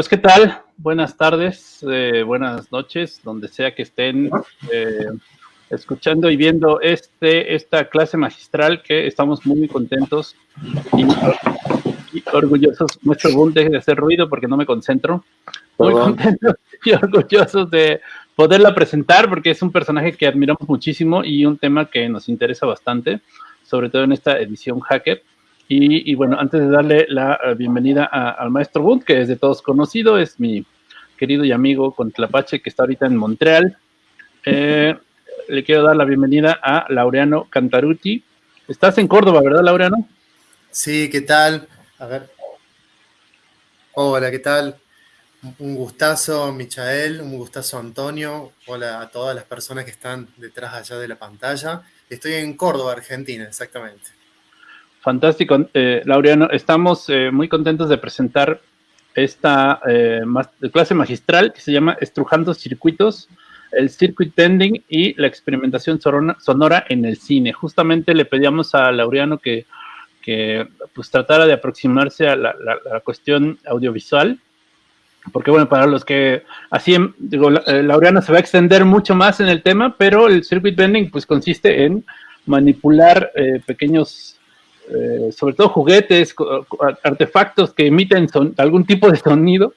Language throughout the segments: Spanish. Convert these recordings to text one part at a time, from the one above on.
Pues qué tal, buenas tardes, eh, buenas noches, donde sea que estén eh, escuchando y viendo este, esta clase magistral que estamos muy contentos y, orgullosos. Mucho boom, deje de hacer ruido porque no me concentro. Muy contentos y orgullosos de poderla presentar porque es un personaje que admiramos muchísimo y un tema que nos interesa bastante, sobre todo en esta edición hacker. Y, bueno, antes de darle la eh, bienvenida al maestro Bund, que es de todos conocido, es mi querido y amigo Tlapache, que está ahorita en Montreal. Eh, le quiero dar la bienvenida a Laureano Cantaruti. Estás en Córdoba, ¿verdad, Laureano? Sí, ¿qué tal? A ver. Hola, ¿qué tal? Un gustazo, Michael, un gustazo, Antonio. Hola a todas las personas que están detrás allá de la pantalla. Estoy en Córdoba, Argentina, exactamente. Fantástico, eh, Laureano. Estamos eh, muy contentos de presentar esta eh, clase magistral que se llama Estrujando Circuitos, el Circuit Bending y la experimentación sonora en el cine. Justamente le pedíamos a Laureano que, pues, tratara de aproximarse a la, cuestión audiovisual, porque bueno, para los que así, digo, Laureano se va a extender mucho más en el tema, pero el Circuit Bending pues consiste en manipular pequeños eh, sobre todo juguetes, artefactos que emiten algún tipo de sonido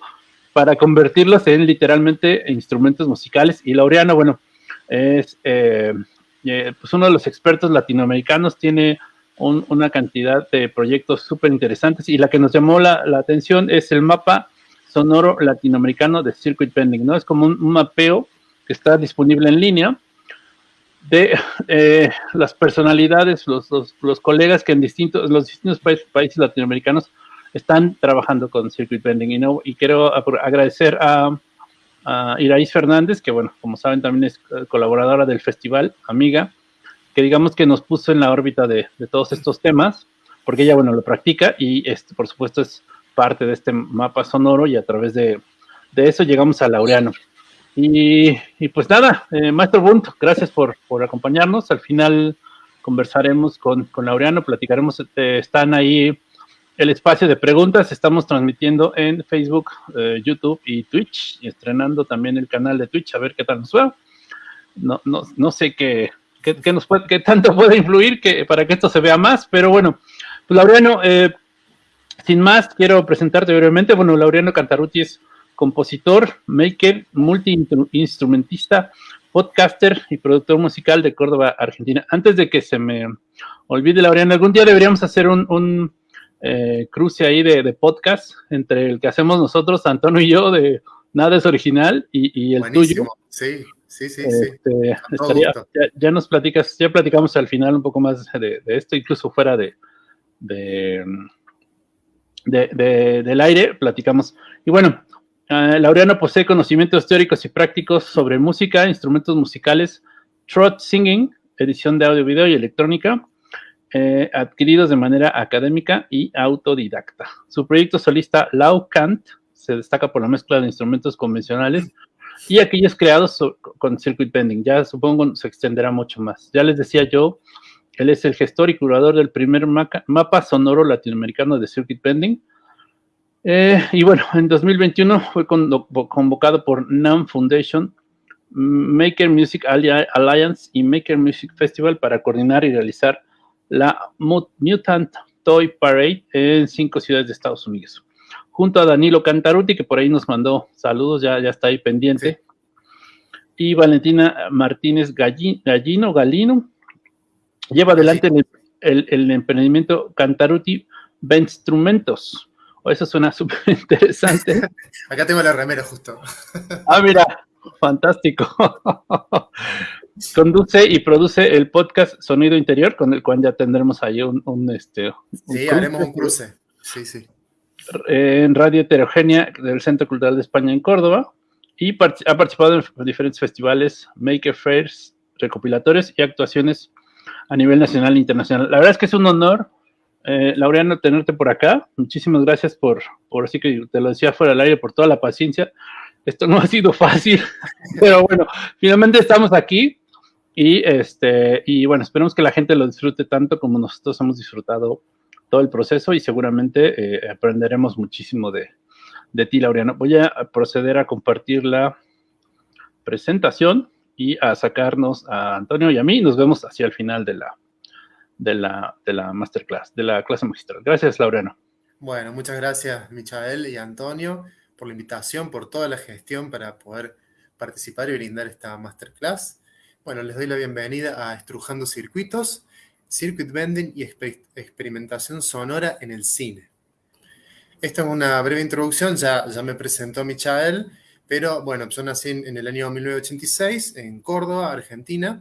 para convertirlos en literalmente instrumentos musicales. Y Laureano, bueno, es eh, eh, pues uno de los expertos latinoamericanos, tiene una cantidad de proyectos súper interesantes y la que nos llamó la, atención es el mapa sonoro latinoamericano de Circuit Bending, ¿no? Es como un mapeo que está disponible en línea de eh, las personalidades, los, los, colegas que en distintos, los distintos países, latinoamericanos están trabajando con Circuit Bending. Y, no, y quiero agradecer a, a Iraís Fernández, que bueno, como saben también es eh, colaboradora del festival, amiga, que digamos que nos puso en la órbita de, de todos estos temas, porque ella, bueno, lo practica y este, por supuesto es parte de este mapa sonoro y a través de, de eso llegamos a Laureano. Y, pues nada, eh, Maestro Bunt, gracias por, acompañarnos. Al final conversaremos con, Laureano, platicaremos, eh, están ahí el espacio de preguntas, estamos transmitiendo en Facebook, eh, YouTube y Twitch, y estrenando también el canal de Twitch, a ver qué tal nos va. No, no, no sé qué, qué, nos puede, qué tanto puede influir que, para que esto se vea más, pero bueno, pues Laureano, sin más, quiero presentarte brevemente. Bueno, Laureano Cantaruti es compositor, maker, multi-instrumentista, podcaster y productor musical de Córdoba, Argentina. Antes de que se me olvide, Laureano, algún día deberíamos hacer un, eh, cruce ahí de, podcast entre el que hacemos nosotros, Antonio y yo, de Nada es Original, y, el tuyo. Sí, sí, sí, este, ya, nos platicas, ya platicamos al final un poco más de, esto, incluso fuera de, de, del aire, platicamos. Y bueno, Ah, Laureano posee conocimientos teóricos y prácticos sobre música, instrumentos musicales, trot singing, edición de audio, video y electrónica, eh, adquiridos de manera académica y autodidacta. Su proyecto solista Lau Kant se destaca por la mezcla de instrumentos convencionales y aquellos creados con circuit bending. Ya supongo se extenderá mucho más. Ya les decía yo, él es el gestor y curador del primer mapa sonoro latinoamericano de circuit bending, eh, y bueno, en 2021 fue convocado por NAM Foundation, Maker Music Alliance y Maker Music Festival para coordinar y realizar la Mutant Toy Parade en cinco ciudades de Estados Unidos. Junto a Danilo Cantaruti, que por ahí nos mandó saludos, ya, ya está ahí pendiente. Y Valentina Martínez Gallino, Galino, lleva adelante el, el, el emprendimiento Cantaruti Instrumentos eso suena súper interesante. Acá tengo la remera justo. ah, mira, fantástico. Conduce y produce el podcast Sonido Interior, con el cual ya tendremos ahí un, este. sí, haremos un cruce. Sí, sí. En Radio Heterogénea del Centro Cultural de España en Córdoba. Y ha participado en diferentes festivales, maker fairs, recopilatorios y actuaciones a nivel nacional e internacional. La verdad es que es un honor eh, Laureano, tenerte por acá. Muchísimas gracias por, por así que te lo decía fuera del aire, por toda la paciencia. Esto no ha sido fácil, pero bueno, finalmente estamos aquí y este y bueno, esperemos que la gente lo disfrute tanto como nosotros hemos disfrutado todo el proceso y seguramente eh, aprenderemos muchísimo de, de ti, Laureano. Voy a proceder a compartir la presentación y a sacarnos a Antonio y a mí. Nos vemos hacia el final de la, de la, de la masterclass, de la clase magistral. Gracias, Laureano. Bueno, muchas gracias, Michael y Antonio, por la invitación, por toda la gestión para poder participar y brindar esta masterclass. Bueno, les doy la bienvenida a Estrujando Circuitos, Circuit Bending y Experimentación Sonora en el Cine. Esta es una breve introducción, ya, ya me presentó Michael, pero bueno, yo nací en, el año 1986 en Córdoba, Argentina.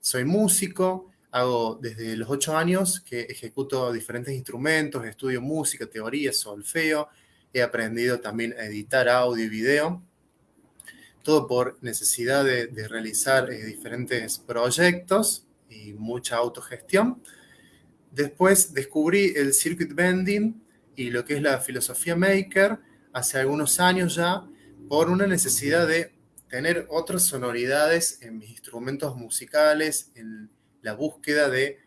Soy músico, hago desde los ocho años que ejecuto diferentes instrumentos, estudio música, teoría, solfeo. He aprendido también a editar audio y video. Todo por necesidad de, realizar eh, diferentes proyectos y mucha autogestión. Después descubrí el circuit bending y lo que es la filosofía maker hace algunos años ya por una necesidad de tener otras sonoridades en mis instrumentos musicales, la búsqueda de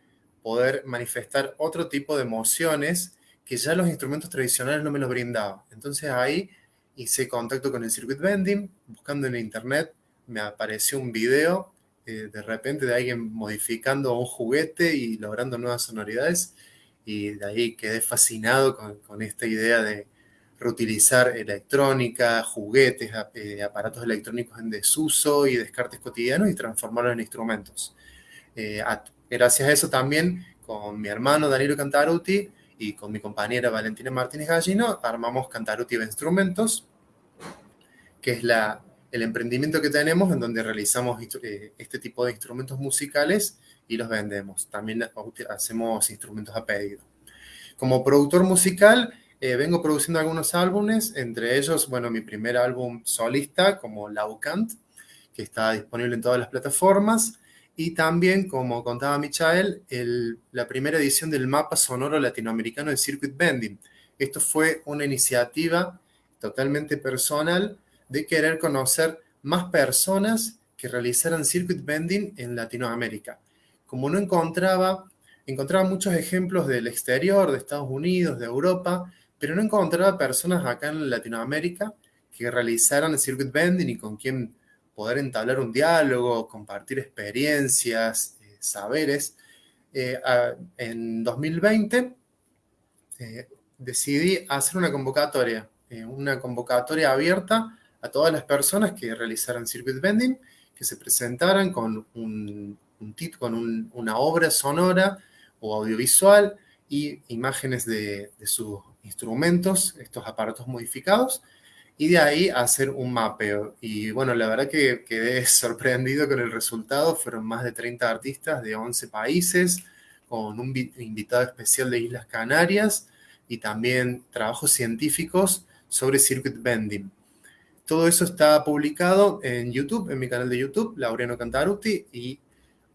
poder manifestar otro tipo de emociones que ya los instrumentos tradicionales no me los brindaban. Entonces ahí hice contacto con el circuit bending, buscando en internet, me apareció un video eh, de repente de alguien modificando un juguete y logrando nuevas sonoridades y de ahí quedé fascinado con, esta idea de, reutilizar electrónica, juguetes, eh, aparatos electrónicos en desuso y descartes cotidianos y transformarlos en instrumentos. Eh, gracias a eso también con mi hermano Danilo Cantaruti y con mi compañera Valentina Martínez Gallino armamos Cantaruti Instrumentos, que es el emprendimiento que tenemos en donde realizamos eh, este tipo de instrumentos musicales y los vendemos. También hacemos instrumentos a pedido. Como productor musical, eh, vengo produciendo algunos álbumes, entre ellos, bueno, mi primer álbum solista como Laucant, que está disponible en todas las plataformas, y también, como contaba Michael, la primera edición del mapa sonoro latinoamericano de Circuit Bending. Esto fue una iniciativa totalmente personal de querer conocer más personas que realizaran circuit bending en Latinoamérica. Como no encontraba, encontraba muchos ejemplos del exterior, de Estados Unidos, de Europa, pero no encontraba personas acá en Latinoamérica que realizaran circuit bending y con quien poder entablar un diálogo, compartir experiencias, eh, saberes. Eh, en 2020 eh, decidí hacer una convocatoria, una convocatoria abierta a todas las personas que realizaran circuit bending, que se presentaran con, un, con una obra sonora o audiovisual y imágenes de, de sus instrumentos, estos aparatos modificados, y de ahí hacer un mapeo. Y bueno, la verdad que quedé sorprendido con el resultado. Fueron más de 30 artistas de 11 países, con un invitado especial de Islas Canarias y también trabajos científicos sobre circuit bending. Todo eso está publicado en YouTube, en mi canal de YouTube, Laureano Cantaruti, y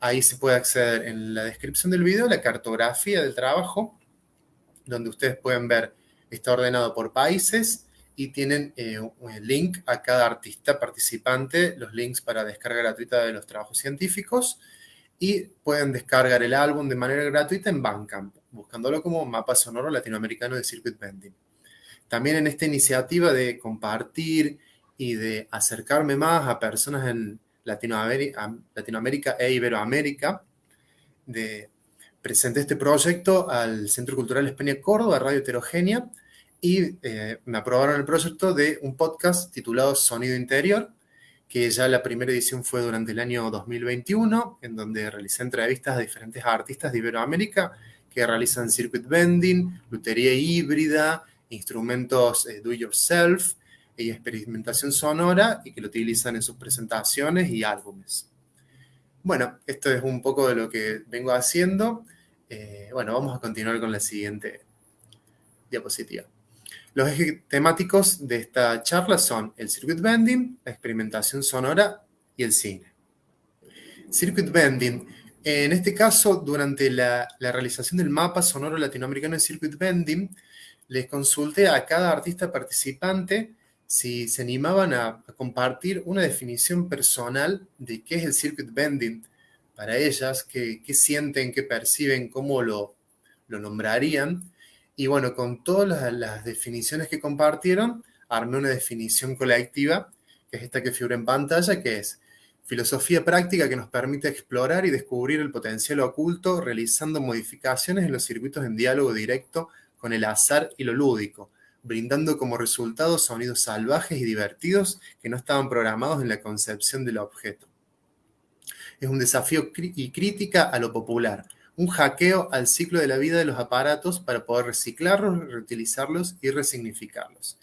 ahí se puede acceder en la descripción del video la cartografía del trabajo, donde ustedes pueden ver está ordenado por países y tienen eh, un link a cada artista participante, los links para descarga gratuita de los trabajos científicos y pueden descargar el álbum de manera gratuita en Bandcamp, buscándolo como mapa sonoro latinoamericano de circuit bending. También en esta iniciativa de compartir y de acercarme más a personas en Latinoamérica, Latinoamérica e Iberoamérica, de presenté este proyecto al Centro Cultural España Córdoba, Radio Heterogénea, y eh, me aprobaron el proyecto de un podcast titulado Sonido Interior, que ya la primera edición fue durante el año 2021, en donde realicé entrevistas a diferentes artistas de Iberoamérica que realizan circuit bending, lutería híbrida, instrumentos eh, do yourself y experimentación sonora y que lo utilizan en sus presentaciones y álbumes. Bueno, esto es un poco de lo que vengo haciendo. Eh, bueno, vamos a continuar con la siguiente diapositiva. Los ejes temáticos de esta charla son el circuit bending, la experimentación sonora y el cine. Circuit bending. En este caso, durante la, realización del mapa sonoro latinoamericano de circuit bending, les consulté a cada artista participante si se animaban a, compartir una definición personal de qué es el circuit bending para ellas, qué, sienten, qué perciben, cómo lo nombrarían. Y bueno, con todas las, definiciones que compartieron, armé una definición colectiva, que es esta que figura en pantalla, que es filosofía práctica que nos permite explorar y descubrir el potencial oculto realizando modificaciones en los circuitos en diálogo directo con el azar y lo lúdico, brindando como resultado sonidos salvajes y divertidos que no estaban programados en la concepción del objeto. Es un desafío y crítica a lo popular, un hackeo al ciclo de la vida de los aparatos para poder reciclarlos, reutilizarlos y resignificarlos.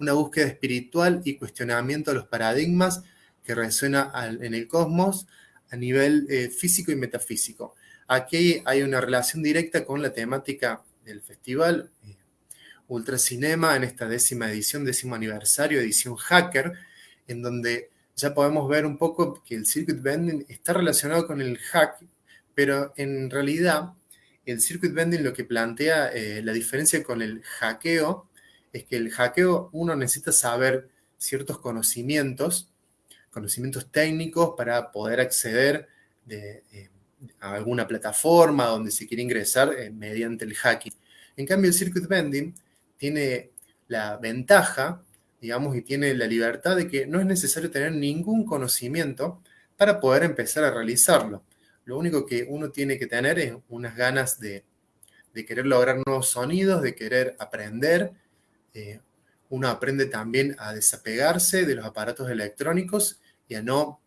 Una búsqueda espiritual y cuestionamiento de los paradigmas que resuena en el cosmos a nivel eh, físico y metafísico. Aquí hay una relación directa con la temática del festival eh, Ultracinema en esta décima edición, décimo aniversario, edición hacker, en donde ya podemos ver un poco que el circuit bending está relacionado con el hack pero en realidad el circuit bending lo que plantea eh, la diferencia con el hackeo es que el hackeo uno necesita saber ciertos conocimientos, conocimientos técnicos para poder acceder eh, a alguna plataforma donde se quiere ingresar eh, mediante el hacking. En cambio, el circuit bending tiene la ventaja, digamos, y tiene la libertad de que no es necesario tener ningún conocimiento para poder empezar a realizarlo. Lo único que uno tiene que tener es unas ganas de, querer lograr nuevos sonidos, de querer aprender. Eh, uno aprende también a desapegarse de los aparatos electrónicos y a no,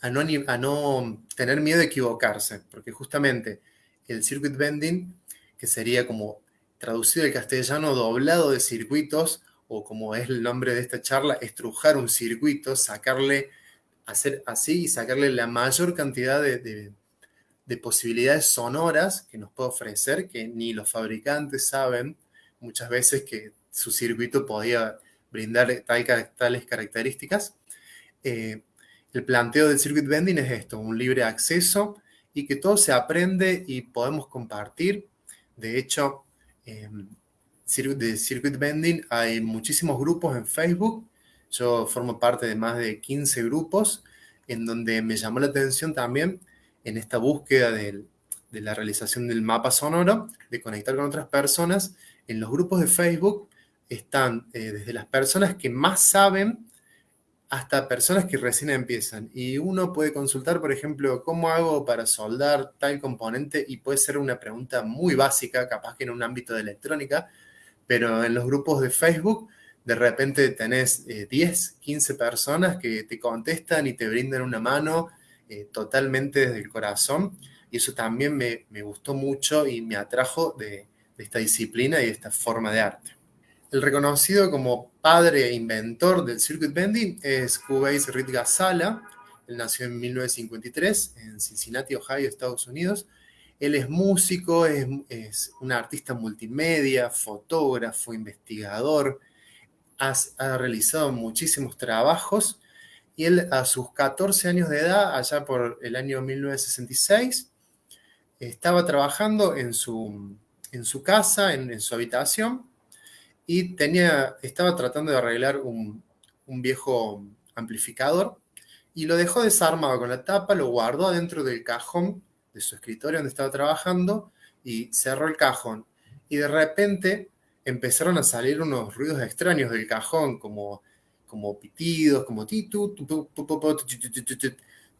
a no, a no tener miedo de equivocarse, porque justamente el circuit bending, que sería como traducido al castellano doblado de circuitos, o como es el nombre de esta charla, estrujar un circuito, sacarle hacer así y sacarle la mayor cantidad de, posibilidades sonoras que nos puede ofrecer, que ni los fabricantes saben muchas veces que su circuito podía brindar tales características. Eh, el planteo del circuit bending es esto, un libre acceso y que todo se aprende y podemos compartir. De hecho, eh, de circuit bending hay muchísimos grupos en Facebook yo formo parte de más de 15 grupos en donde me llamó la atención también en esta búsqueda de, la realización del mapa sonoro, de conectar con otras personas. En los grupos de Facebook están eh, desde las personas que más saben hasta personas que recién empiezan. Y uno puede consultar, por ejemplo, cómo hago para soldar tal componente y puede ser una pregunta muy básica, capaz que en un ámbito de electrónica, pero en los grupos de Facebook de repente tenés 10, eh, 15 personas que te contestan y te brindan una mano eh, totalmente desde el corazón. Y eso también me, gustó mucho y me atrajo de, esta disciplina y de esta forma de arte. El reconocido como padre e inventor del circuit bending es Reed Gazala. Él nació en 1953 en Cincinnati, Ohio, Estados Unidos. Él es músico, es, es un artista multimedia, fotógrafo, investigador, ha realizado muchísimos trabajos y él a sus 14 años de edad, allá por el año 1966, estaba trabajando en su, en su casa, en, su habitación, y tenía, estaba tratando de arreglar un, un viejo amplificador y lo dejó desarmado con la tapa, lo guardó adentro del cajón de su escritorio donde estaba trabajando y cerró el cajón. Y de repente empezaron a salir unos ruidos extraños del cajón, como, como pitidos, como titu, todo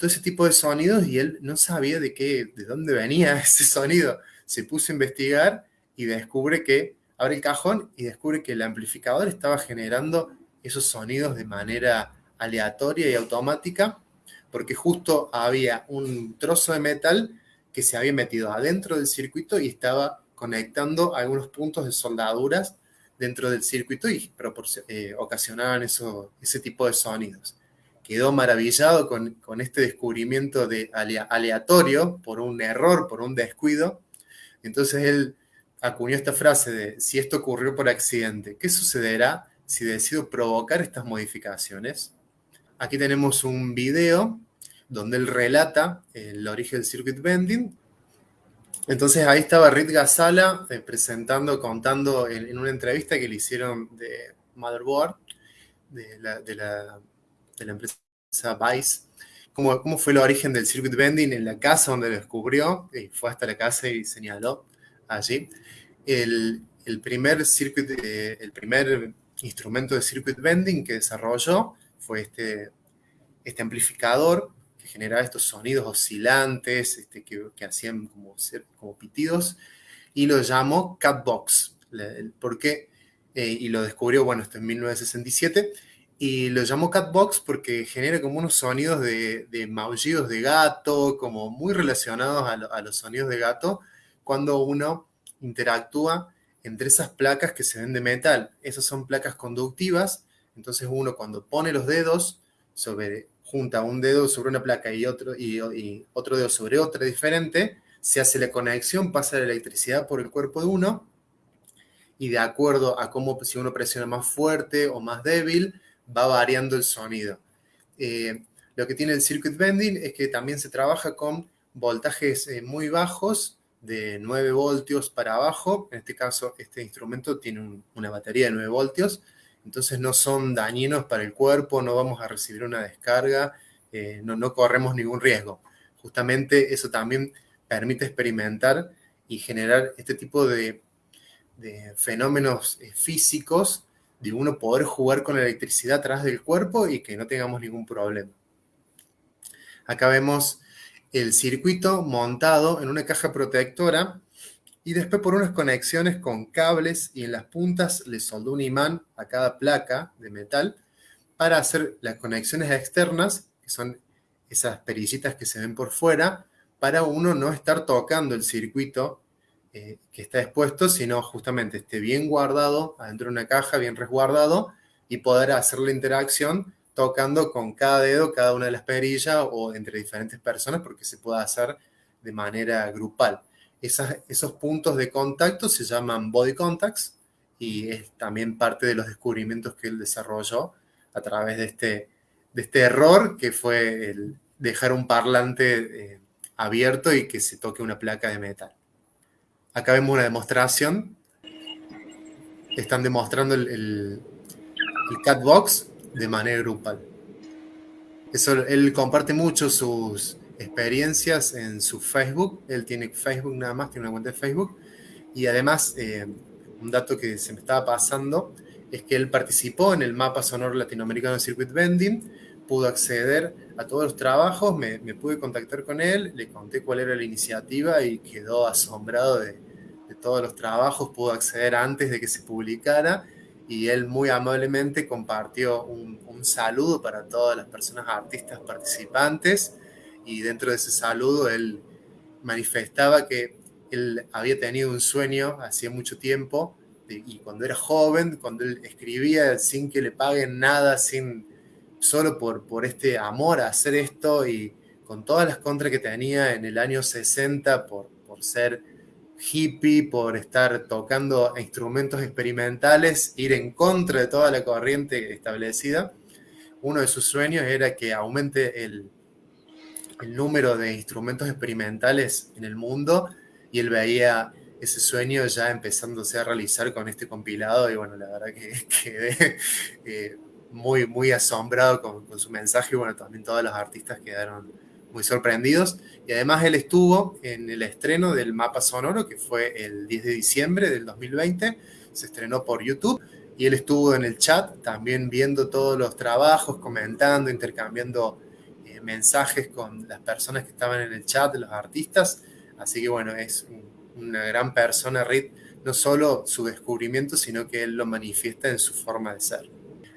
ese tipo de sonidos, y él no sabía de qué, de dónde venía ese sonido. Se puso a investigar y descubre que, abre el cajón y descubre que el amplificador estaba generando esos sonidos de manera aleatoria y automática, porque justo había un trozo de metal que se había metido adentro del circuito y estaba conectando algunos puntos de soldaduras dentro del circuito y eh, ocasionaban eso, ese tipo de sonidos. Quedó maravillado con, este descubrimiento de aleatorio por un error, por un descuido. Entonces él acuñó esta frase de, si esto ocurrió por accidente, ¿qué sucederá si decido provocar estas modificaciones? Aquí tenemos un video donde él relata el origen del circuit bending entonces ahí estaba Rit Gazala eh, presentando, contando en, una entrevista que le hicieron de Motherboard, de la, empresa Vice, cómo, fue el origen del circuit bending en la casa donde lo descubrió, y fue hasta la casa y señaló allí. El, primer circuit, eh, el primer instrumento de circuit bending que desarrolló fue este, este amplificador generaba estos sonidos oscilantes este, que, hacían como, como pitidos y lo llamó Catbox. ¿Por qué? Eh, y lo descubrió, bueno, esto en 1967 y lo llamó Catbox porque genera como unos sonidos de, maullidos de gato, como muy relacionados a, los sonidos de gato, cuando uno interactúa entre esas placas que se ven de metal. Esas son placas conductivas, entonces uno cuando pone los dedos sobre, junta un dedo sobre una placa y otro, y otro dedo sobre otra diferente, se hace la conexión, pasa la electricidad por el cuerpo de uno, y de acuerdo a cómo si uno presiona más fuerte o más débil, va variando el sonido. Eh, lo que tiene el circuit bending es que también se trabaja con voltajes eh, muy bajos, de 9 voltios para abajo. En este caso, este instrumento tiene una batería de 9 voltios, entonces no son dañinos para el cuerpo, no vamos a recibir una descarga, eh, no, corremos ningún riesgo. Justamente eso también permite experimentar y generar este tipo de, de fenómenos físicos de uno poder jugar con la electricidad atrás del cuerpo y que no tengamos ningún problema. Acá vemos el circuito montado en una caja protectora y después por unas conexiones con cables y en las puntas le soldó un imán a cada placa de metal para hacer las conexiones externas, que son esas perillitas que se ven por fuera, para uno no estar tocando el circuito eh, que está expuesto, sino justamente esté bien guardado adentro de una caja, bien resguardado, y poder hacer la interacción tocando con cada dedo cada una de las perillas o entre diferentes personas, porque se puede hacer de manera grupal. Esos puntos de contacto se llaman body contacts y es también parte de los descubrimientos que él desarrolló a través de este, de este error que fue el dejar un parlante eh, abierto y que se toque una placa de metal. Acá vemos una demostración. Están demostrando el, catbox de manera grupal. Eso, él comparte mucho sus experiencias en su Facebook. Él tiene Facebook nada más, tiene una cuenta de Facebook. Y además, eh, un dato que se me estaba pasando es que él participó en el mapa sonoro latinoamericano Circuit Bending, pudo acceder a todos los trabajos, me, pude contactar con él, le conté cuál era la iniciativa y quedó asombrado de, todos los trabajos, pudo acceder antes de que se publicara y él muy amablemente compartió un, saludo para todas las personas artistas participantes y dentro de ese saludo él manifestaba que él había tenido un sueño hacía mucho tiempo y cuando era joven, cuando él escribía sin que le paguen nada, sin solo por, por este amor a hacer esto y con todas las contras que tenía en el año 60 por, por ser hippie, por estar tocando instrumentos experimentales, ir en contra de toda la corriente establecida. Uno de sus sueños era que aumente el, el número de instrumentos experimentales en el mundo y él veía ese sueño ya empezándose a realizar con este compilado y bueno, la verdad que quedé eh, muy, muy asombrado con, su mensaje y bueno, también todos los artistas quedaron muy sorprendidos. Y además él estuvo en el estreno del mapa sonoro, que fue el 10 de diciembre del 2020, se estrenó por YouTube, y él estuvo en el chat también viendo todos los trabajos, comentando, intercambiando mensajes con las personas que estaban en el chat, los artistas. Así que bueno, es una gran persona, Reed, no solo su descubrimiento, sino que él lo manifiesta en su forma de ser.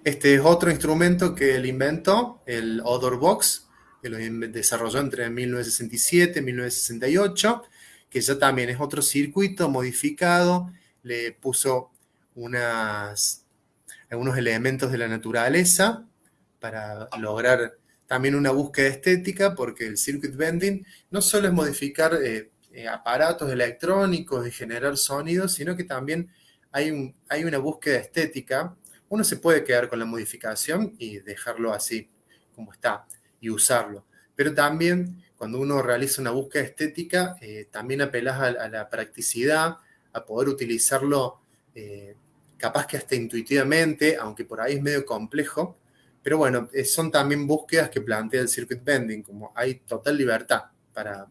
Este es otro instrumento que él inventó, el Odor Box, que lo desarrolló entre 1967 y 1968, que ya también es otro circuito modificado, le puso unas, algunos elementos de la naturaleza para lograr también una búsqueda estética, porque el circuit bending no solo es modificar eh, eh, aparatos electrónicos y generar sonidos, sino que también hay, hay una búsqueda estética uno se puede quedar con la modificación y dejarlo así como está y usarlo. Pero también cuando uno realiza una búsqueda estética, eh, también apelas a, la practicidad, a poder utilizarlo capaz que hasta intuitivamente, aunque por ahí es medio complejo. Pero bueno, eh, son también búsquedas que plantea el circuit bending, como hay total libertad para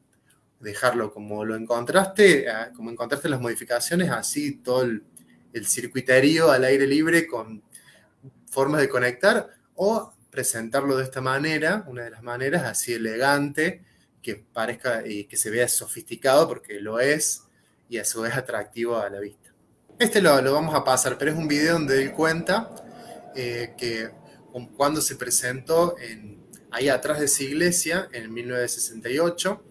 dejarlo como lo encontraste, como encontraste las modificaciones, así todo el, el circuiterío al aire libre con formas de conectar o presentarlo de esta manera, una de las maneras así elegante, que parezca y que se vea sofisticado porque lo es y a su vez atractivo a la vista. Este lo, lo vamos a pasar, pero es un video donde él cuenta eh, que cuando se presentó en, ahí atrás de esa iglesia en 1968,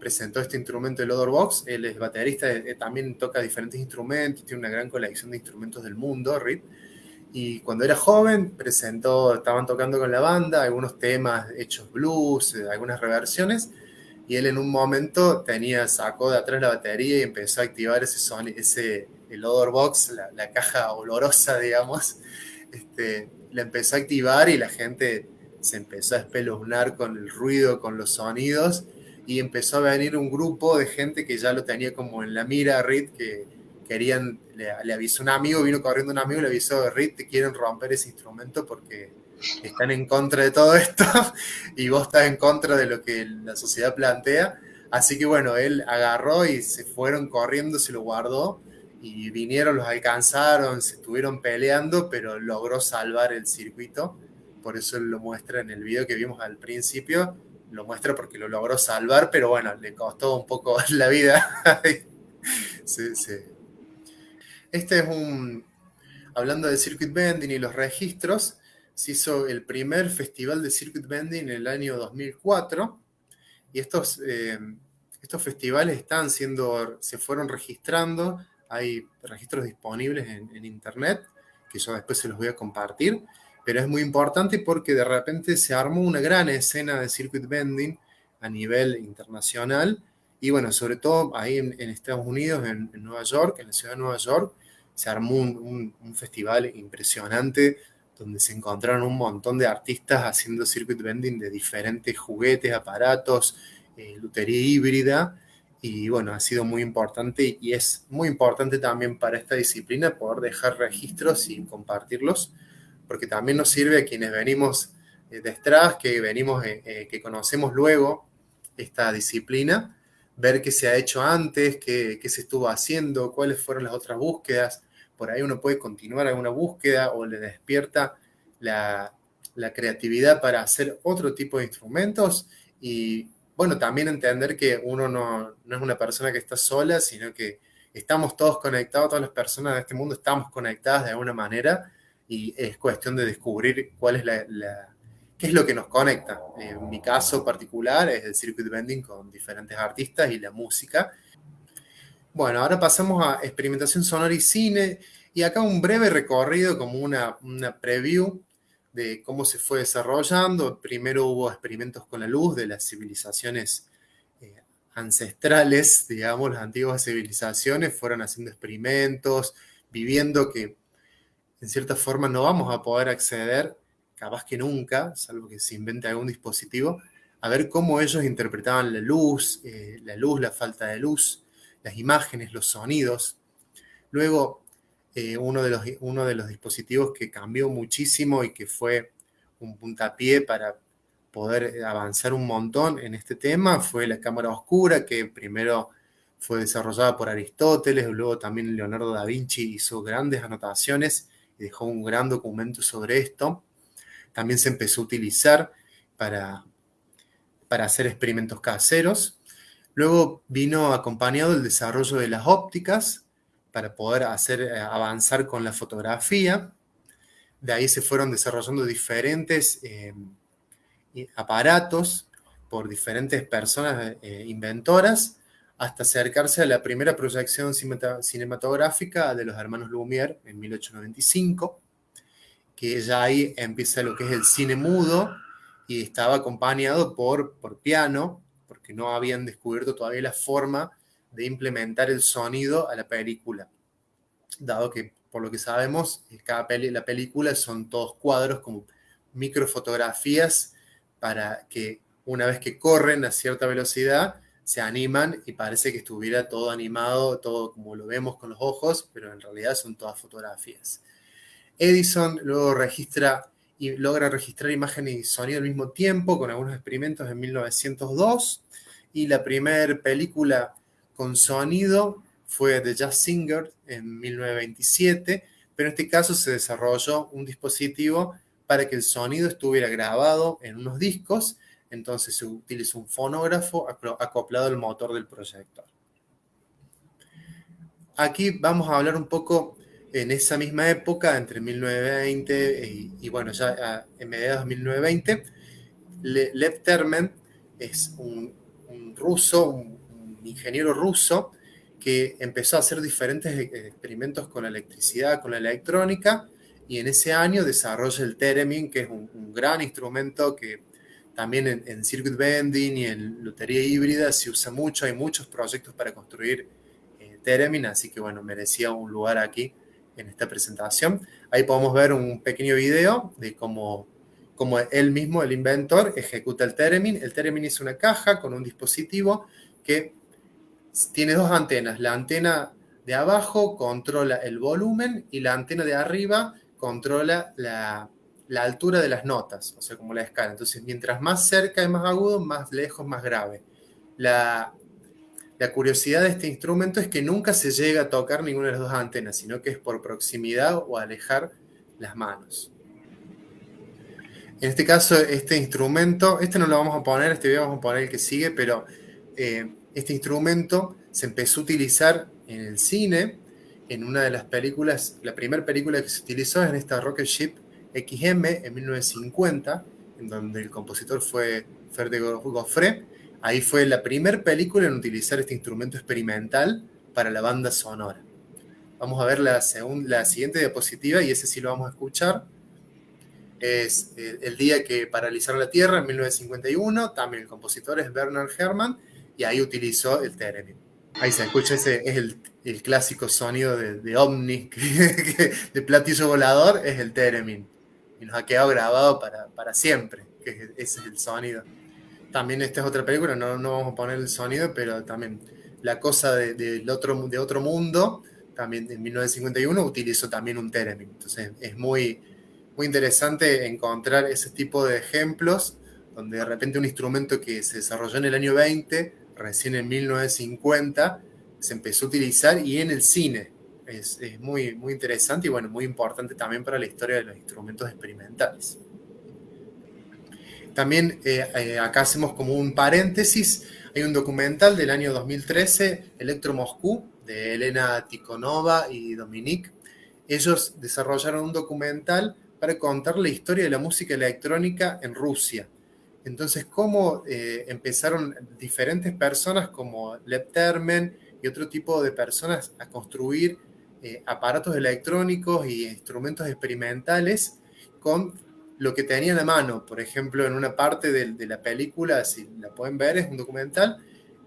presentó este instrumento, el Odor Box. Él es baterista, eh, también toca diferentes instrumentos, tiene una gran colección de instrumentos del mundo, Rip. Y cuando era joven, presentó, estaban tocando con la banda algunos temas hechos blues, eh, algunas reversiones. Y él en un momento tenía, sacó de atrás la batería y empezó a activar ese, son, ese el Odor Box, la, la caja olorosa, digamos. Este, la empezó a activar y la gente se empezó a espeluznar con el ruido, con los sonidos y empezó a venir un grupo de gente que ya lo tenía como en la mira Reed, que querían, le, avisó un amigo, vino corriendo un amigo le avisó, Reed, te quieren romper ese instrumento porque están en contra de todo esto y vos estás en contra de lo que la sociedad plantea. Así que bueno, él agarró y se fueron corriendo, se lo guardó y vinieron, los alcanzaron, se estuvieron peleando, pero logró salvar el circuito. Por eso lo muestra en el video que vimos al principio lo muestra porque lo logró salvar, pero bueno, le costó un poco la vida. sí, sí. Este es un, hablando de circuit bending y los registros, se hizo el primer festival de circuit bending en el año 2004 y estos, eh, estos festivales están siendo, se fueron registrando, hay registros disponibles en, internet que yo después se los voy a compartir pero es muy importante porque de repente se armó una gran escena de circuit bending a nivel internacional y bueno, sobre todo ahí en, Estados Unidos, en, Nueva York, en la ciudad de Nueva York, se armó un, festival impresionante donde se encontraron un montón de artistas haciendo circuit bending de diferentes juguetes, aparatos, eh, lutería híbrida. Y bueno, ha sido muy importante y es muy importante también para esta disciplina poder dejar registros y compartirlos porque también nos sirve a quienes venimos eh, detrás, que venimos, eh, eh, que conocemos luego esta disciplina, ver qué se ha hecho antes, qué, se estuvo haciendo, cuáles fueron las otras búsquedas. Por ahí uno puede continuar alguna búsqueda o le despierta la, creatividad para hacer otro tipo de instrumentos y bueno, también entender que uno no, no, es una persona que está sola, sino que estamos todos conectados, todas las personas de este mundo estamos conectadas de alguna manera y es cuestión de descubrir cuál es la, qué es lo que nos conecta. En mi caso particular es el circuit bending con diferentes artistas y la música. Bueno, ahora pasamos a experimentación sonora y cine y acá un breve recorrido como una, una preview de cómo se fue desarrollando. Primero hubo experimentos con la luz de las civilizaciones eh, ancestrales, digamos, las antiguas civilizaciones fueron haciendo experimentos, viviendo que en cierta forma no vamos a poder acceder, capaz que nunca, salvo que se invente algún dispositivo, a ver cómo ellos interpretaban la luz, eh, la luz, la falta de luz, las imágenes, los sonidos. Luego, eh, uno, de los, uno de los dispositivos que cambió muchísimo y que fue un puntapié para poder avanzar un montón en este tema fue la cámara oscura, que primero fue desarrollada por Aristóteles, luego también Leonardo da Vinci hizo grandes anotaciones dejó un gran documento sobre esto. También se empezó a utilizar para, para hacer experimentos caseros. Luego vino acompañado el desarrollo de las ópticas para poder hacer eh, avanzar con la fotografía. De ahí se fueron desarrollando diferentes eh, aparatos por diferentes personas eh, inventoras hasta acercarse a la primera proyección cinematográfica de los hermanos Lumière en 1895, que ya ahí empieza lo que es el cine mudo y estaba acompañado por, por piano, porque no habían descubierto todavía la forma de implementar el sonido a la película, dado que por lo que sabemos, cada la película son todos cuadros como microfotografías para que una vez que corren a cierta velocidad, se animan y parece que estuviera todo animado, todo como lo vemos con los ojos, pero en realidad son todas fotografías. Edison luego registra y logra registrar imágenes y sonido al mismo tiempo con algunos experimentos en 1902 y la primera película con sonido fue The Jazz Singer en 1927, pero en este caso se desarrolló un dispositivo para que el sonido estuviera grabado en unos discos, entonces se utilizó un fonógrafo acoplado al motor del proyector. Aquí vamos a hablar un poco en esa misma época, entre 1920 y, bueno, ya en mediados de 1920, Lev Termen es un, ruso, un, ingeniero ruso, que empezó a hacer diferentes e, experimentos con la electricidad, con la electrónica, y en ese año desarrolla el Theremin, que es un, gran instrumento que también en, circuit bending y en lotería híbrida se usa mucho, hay muchos proyectos para construir eh, Theremin, así que bueno, merecía un lugar aquí en esta presentación. Ahí podemos ver un pequeño video de cómo, cómo él mismo, el inventor, ejecuta el Theremin. El Theremin es una caja con un dispositivo que tiene dos antenas. La antena de abajo controla el volumen y la antena de arriba controla la, la altura de las notas, o sea, como la escala. Entonces, mientras más cerca y más agudo, más lejos, más grave. La, la curiosidad de este instrumento es que nunca se llega a tocar ninguna de las dos antenas, sino que es por proximidad o alejar las manos. En este caso, este instrumento, este no lo vamos a poner, este video vamos a poner el que sigue, pero eh, este instrumento se empezó a utilizar en el cine, en una de las películas, la primera película que se utilizó es en esta Rocket Ship XM en 1950, en donde el compositor fue Ferdinand Goffre, Ahí fue la primera película en utilizar este instrumento experimental para la banda sonora. Vamos a ver la, la siguiente diapositiva y ese sí lo vamos a escuchar. Es eh, el día que paralizaron la Tierra en 1951. También el compositor es Bernard Herrmann y ahí utilizó el theremin. Ahí se escucha, ese es el, clásico sonido de, de Omni, de platillo volador, es el theremin. Y nos ha quedado grabado para, para siempre, que ese es el sonido. También esta es otra película, no, no vamos a poner el sonido, pero también La cosa de, otro, de otro mundo, también en 1951 utilizó también un Theremin. Entonces es muy, muy interesante encontrar ese tipo de ejemplos donde de repente un instrumento que se desarrolló en el año 20, recién en 1950, se empezó a utilizar y en el cine. Es, muy, muy interesante y bueno, muy importante también para la historia de los instrumentos experimentales. También eh, eh, acá hacemos como un paréntesis. Hay un documental del año 2013, Electro Moscú, de Elena Tikhonova y Dominique. Ellos desarrollaron un documental para contar la historia de la música electrónica en Rusia. Entonces, cómo eh, empezaron diferentes personas como Lev Termen y otro tipo de personas a construir aparatos electrónicos y instrumentos experimentales con lo que tenían a mano. Por ejemplo, en una parte de, la película, si la pueden ver, es un documental.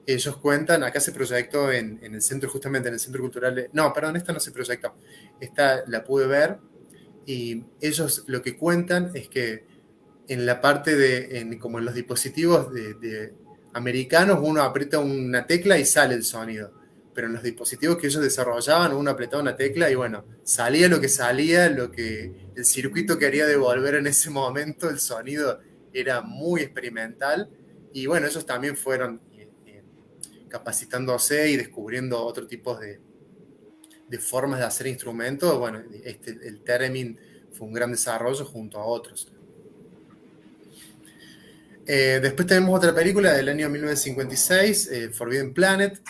Ellos cuentan, acá se proyectó en, el centro, justamente en el centro cultural. no, perdón, esta no se proyectó. Esta la pude ver. Y ellos lo que cuentan es que en la parte de, como en los dispositivos de americanos, uno aprieta una tecla y sale el sonido pero en los dispositivos que ellos desarrollaban, uno apretaba una tecla y bueno, salía lo que salía, lo que el circuito quería devolver en ese momento, el sonido era muy experimental y bueno, ellos también fueron eh, eh, capacitándose y descubriendo otro tipo de, formas de hacer instrumentos. Bueno, este, el Theremin fue un gran desarrollo junto a otros. Eh, después tenemos otra película del año 1956, Forbidden Planet,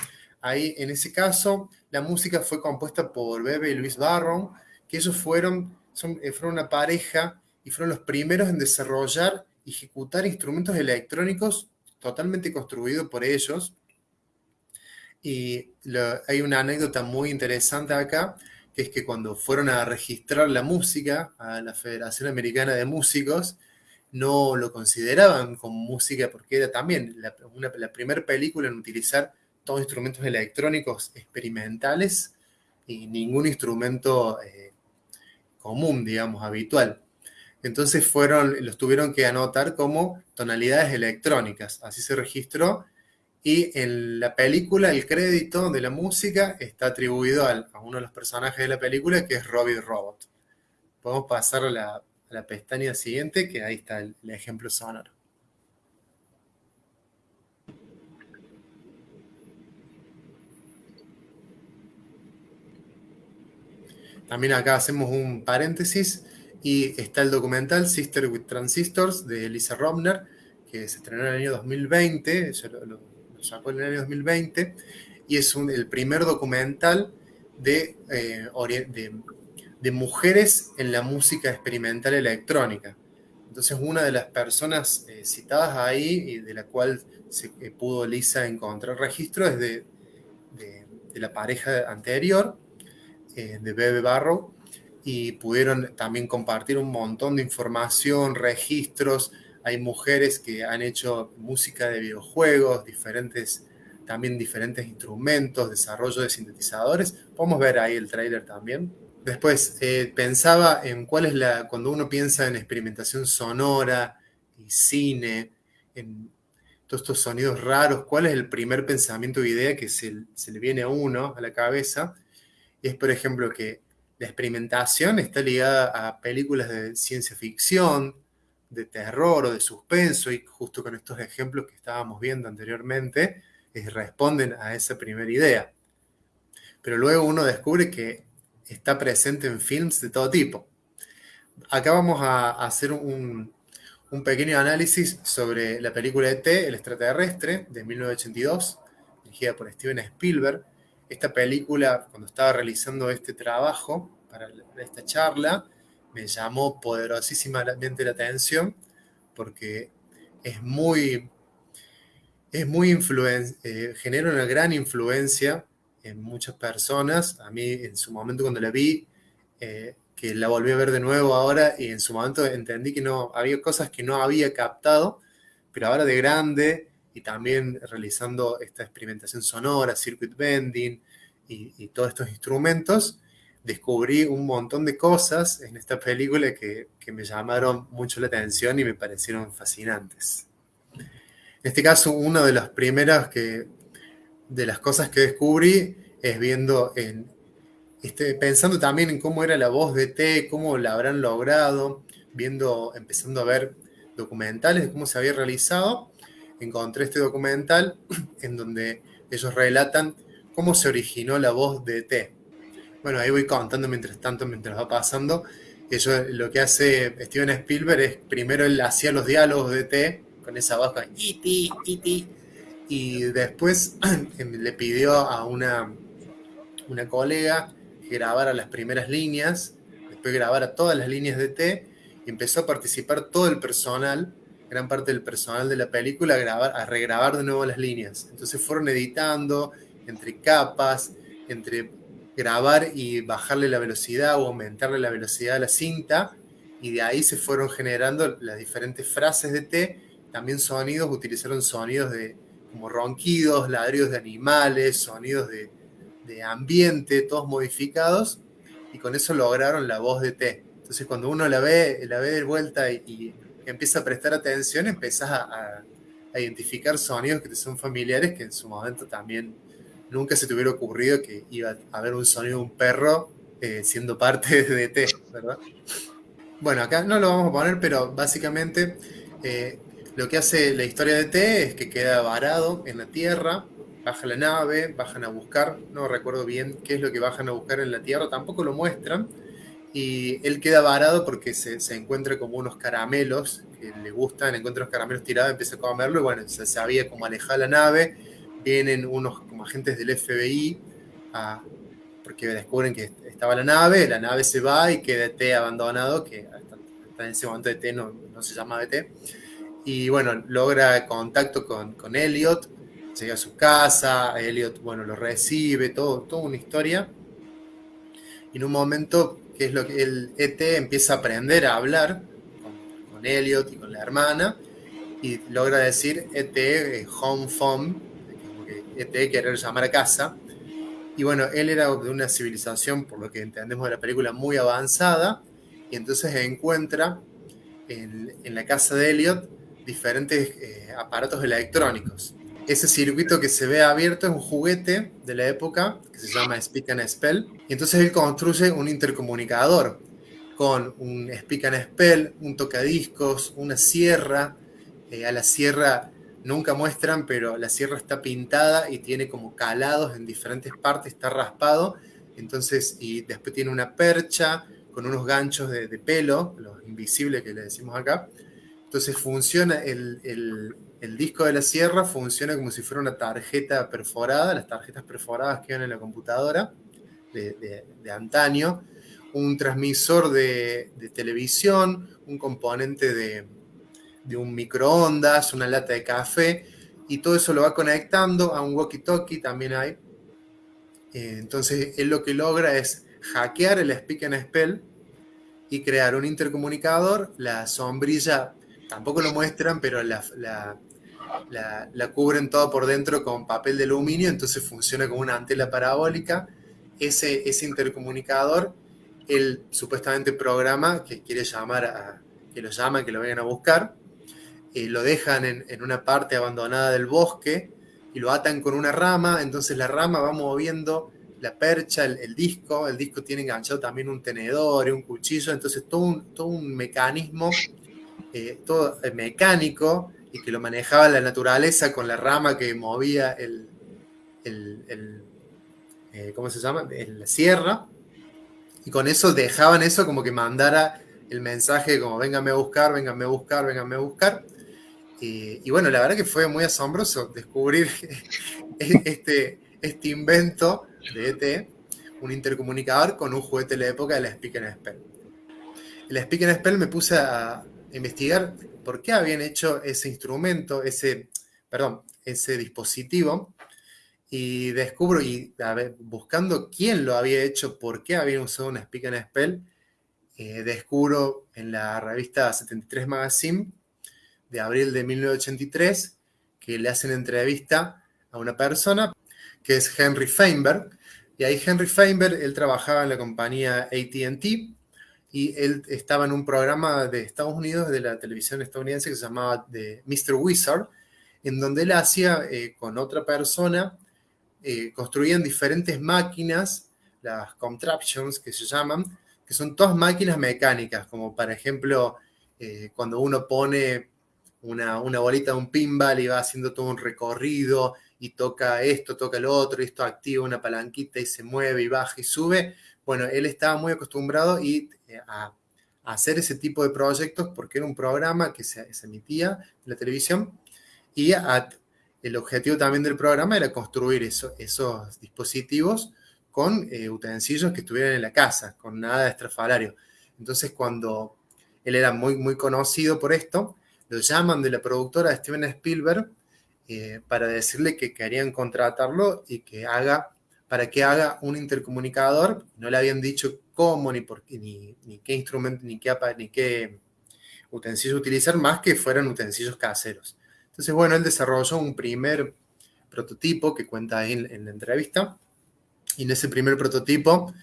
Ahí, en ese caso, la música fue compuesta por Bebe y Luis Barron, que ellos fueron, eh, fueron una pareja y fueron los primeros en desarrollar y ejecutar instrumentos electrónicos totalmente construidos por ellos. Y hay una anécdota muy interesante acá, que es que cuando fueron a registrar la música a la Federación Americana de Músicos, no lo consideraban como música porque era también la, primera película en utilizar todos instrumentos electrónicos experimentales y ningún instrumento eh, común, digamos, habitual. Entonces fueron, los tuvieron que anotar como tonalidades electrónicas, así se registró, y en la película el crédito de la música está atribuido a uno de los personajes de la película, que es Robbie Robot. Podemos pasar a la, pestaña siguiente, que ahí está el ejemplo sonoro. también acá hacemos un paréntesis y está el documental Sister with Transistors de Elisa Romner, que se estrenó en el año 2020, lo, sacó en el año 2020, y es el primer documental de, eh, de, mujeres en la música experimental electrónica. Entonces, una de las personas eh, citadas ahí y de la cual se eh, pudo Lisa encontrar registro es de, de la pareja anterior, de Bebe Barrow, y pudieron también compartir un montón de información, registros. Hay mujeres que han hecho música de videojuegos, diferentes, también diferentes instrumentos, desarrollo de sintetizadores. Podemos ver ahí el trailer también. Después, eh, pensaba en cuál es la, cuando uno piensa en experimentación sonora y cine, en todos estos sonidos raros, cuál es el primer pensamiento o idea que se, le viene a uno a la cabeza. Y es, por ejemplo, que la experimentación está ligada a películas de ciencia ficción, de terror o de suspenso, y justo con estos ejemplos que estábamos viendo anteriormente, responden a esa primera idea. Pero luego uno descubre que está presente en films de todo tipo. Acá vamos a hacer un, pequeño análisis sobre la película ET, El extraterrestre, de 1982, dirigida por Steven Spielberg, esta película, cuando estaba realizando este trabajo para esta charla, me llamó poderosísimamente la atención porque es muy, es muy eh, genera una gran influencia en muchas personas. A mí en su momento cuando la vi, eh, que la volví a ver de nuevo ahora y en su momento entendí que no había cosas que no había captado, pero ahora de grande y también realizando esta experimentación sonora, circuit bending y, todos estos instrumentos, descubrí un montón de cosas en esta película que, me llamaron mucho la atención y me parecieron fascinantes. En este caso, una de las primeras que, de las cosas que descubrí es viendo en, este, pensando también en cómo era la voz de T, cómo la habrán logrado, viendo, empezando a ver documentales de cómo se había realizado encontré este documental en donde ellos relatan cómo se originó la voz de T. Bueno, ahí voy contando mientras tanto, mientras va pasando. Eso, lo que hace Steven Spielberg es, primero él hacía los diálogos de T con esa voz, con iti, iti, y después le pidió a una, una colega que grabara las primeras líneas, después grabara todas las líneas de T, y empezó a participar todo el personal gran parte del personal de la película a, grabar, a regrabar de nuevo las líneas. Entonces fueron editando entre capas, entre grabar y bajarle la velocidad o aumentarle la velocidad a la cinta, y de ahí se fueron generando las diferentes frases de T, también sonidos, utilizaron sonidos de como ronquidos, ladridos de animales, sonidos de, de ambiente, todos modificados, y con eso lograron la voz de T. Entonces cuando uno la ve, la ve de vuelta y empieza a prestar atención, empiezas a, identificar sonidos que te son familiares, que en su momento también nunca se te hubiera ocurrido que iba a haber un sonido de un perro eh, siendo parte de T, ¿verdad? Bueno, acá no lo vamos a poner, pero básicamente eh, lo que hace la historia de T es que queda varado en la Tierra, baja la nave, bajan a buscar, no recuerdo bien qué es lo que bajan a buscar en la Tierra, tampoco lo muestran, y él queda varado porque se, encuentra como unos caramelos que le gustan, encuentra los caramelos tirados, empieza a comerlo y bueno, se sabía cómo alejar la nave, vienen unos como agentes del FBI porque descubren que estaba la nave, la nave se va y queda T abandonado, que hasta, en ese momento de T no, se llama T, y bueno, logra contacto con, con Elliot, llega a su casa, Elliot, bueno, lo recibe, todo, toda una historia, y en un momento que es lo que el ET empieza a aprender a hablar con, Elliot y con la hermana, y logra decir ET, eh, home phone, como que ET querer llamar a casa. Y bueno, él era de una civilización, por lo que entendemos de la película, muy avanzada, y entonces encuentra en, en la casa de Elliot diferentes eh, aparatos electrónicos ese circuito que se ve abierto es un juguete de la época que se llama Speak and Spell. Y entonces él construye un intercomunicador con un Speak and Spell, un tocadiscos, una sierra. Eh, a la sierra nunca muestran, pero la sierra está pintada y tiene como calados en diferentes partes, está raspado. Entonces, y después tiene una percha con unos ganchos de, pelo, los invisibles que le decimos acá. Entonces funciona, el, disco de la sierra funciona como si fuera una tarjeta perforada, las tarjetas perforadas que van en la computadora de, antaño, un transmisor de, televisión, un componente de, un microondas, una lata de café, y todo eso lo va conectando a un walkie-talkie, también hay. Eh, entonces, él lo que logra es hackear el Speak and Spell y crear un intercomunicador. La sombrilla tampoco lo muestran, pero la, la, cubren todo por dentro con papel de aluminio, entonces funciona como una antena parabólica. Ese, ese intercomunicador, él supuestamente programa que quiere llamar a, que lo llama, que lo vengan a buscar, eh, lo dejan en, en, una parte abandonada del bosque y lo atan con una rama, entonces la rama va moviendo la percha, el, disco, el disco tiene enganchado también un tenedor y un cuchillo, entonces todo un, todo un mecanismo, eh, todo eh, mecánico y que lo manejaba la naturaleza con la rama que movía el, el, eh, ¿cómo se llama? La sierra, y con eso dejaban eso como que mandara el mensaje como véngame a buscar, véngame a buscar, véngame a buscar. Y, y bueno, la verdad que fue muy asombroso descubrir este, este invento de ET, un intercomunicador con un juguete de la época del Speak and Spell. El Speak and Spell me puse a investigar por qué habían hecho ese instrumento, ese, perdón, ese dispositivo, y descubro, y buscando quién lo había hecho, por qué habían usado un Speak and Spell, eh, descubro en la revista 73 Magazine de abril de 1983 que le hacen entrevista a una persona que es Henry Feinberg. Y ahí Henry Feinberg, él trabajaba en la compañía ATT y él estaba en un programa de Estados Unidos, de la televisión estadounidense, que se llamaba The Mr. Wizard, en donde él hacía eh, con otra persona, eh, construían diferentes máquinas, las contraptions que se llaman, que son todas máquinas mecánicas, como por ejemplo, eh, cuando uno pone una, una bolita de un pinball y va haciendo todo un recorrido y toca esto, toca lo otro, y esto activa una palanquita y se mueve y baja y sube. Bueno, él estaba muy acostumbrado y, eh, a, hacer ese tipo de proyectos porque era un programa que se, emitía en la televisión y el objetivo también del programa era construir esos dispositivos con eh, utensilios que estuvieran en la casa, con nada de estrafalario. Entonces, cuando él era muy, muy conocido por esto, lo llaman de la productora Steven Spielberg eh, para decirle que querían contratarlo y que haga, para que haga un intercomunicador. No le habían dicho cómo, ni, por, ni, ni qué instrumento, ni qué, ni qué utensilios utilizar, más que fueran utensilios caseros. Entonces, bueno, él desarrolló un primer prototipo que cuenta ahí en, la entrevista. Y en ese primer prototipo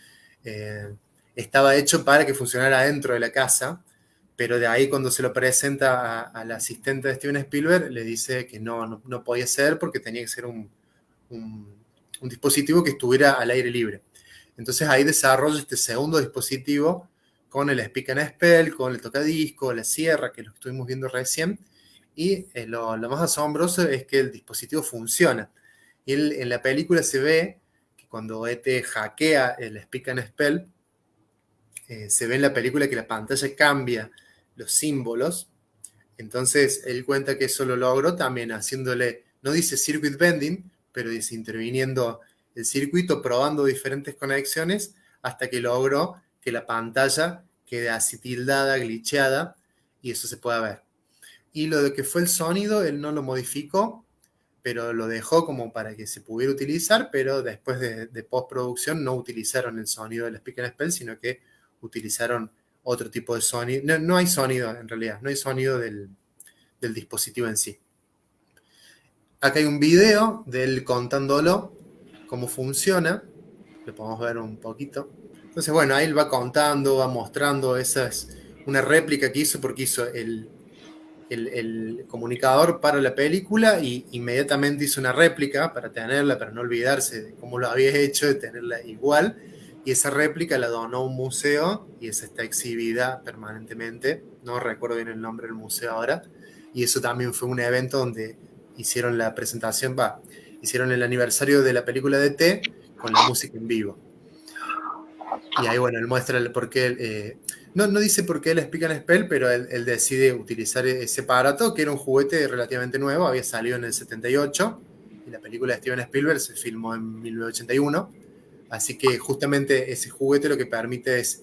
eh, estaba hecho para que funcionara dentro de la casa pero de ahí cuando se lo presenta al asistente de Steven Spielberg, le dice que no, no, podía ser porque tenía que ser un, dispositivo que estuviera al aire libre. Entonces ahí desarrolla este segundo dispositivo con el Speak and Spell, con el tocadisco, la sierra, que lo estuvimos viendo recién, y eh, lo, lo, más asombroso es que el dispositivo funciona. Y en la película se ve que cuando ET hackea el Speak and Spell, eh, se ve en la película que la pantalla cambia los símbolos. Entonces, él cuenta que eso lo logró también haciéndole, no dice circuit bending, pero dice interviniendo el circuito, probando diferentes conexiones, hasta que logró que la pantalla quede así tildada, glitcheada, y eso se pueda ver. Y lo de que fue el sonido, él no lo modificó, pero lo dejó como para que se pudiera utilizar, pero después de, postproducción no utilizaron el sonido del Speak and Spell, sino que utilizaron otro tipo de sonido. No, hay sonido en realidad, no hay sonido del, dispositivo en sí. Acá hay un video de él contándolo, cómo funciona. Lo podemos ver un poquito. Entonces, bueno, ahí él va contando, va mostrando. Esa es una réplica que hizo porque hizo el, el, comunicador para la película y inmediatamente hizo una réplica para tenerla, para no olvidarse de cómo lo había hecho, de tenerla igual y esa réplica la donó a un museo y esa está exhibida permanentemente. No recuerdo bien el nombre del museo ahora. Y eso también fue un evento donde hicieron la presentación, va, hicieron el aniversario de la película de T con la música en vivo. Y ahí, bueno, él muestra el por qué, eh, no, no dice por qué él explica en Spell, pero él, decide utilizar ese aparato, que era un juguete relativamente nuevo, había salido en el 78, y la película de Steven Spielberg se filmó en 1981, así que justamente ese juguete lo que permite es,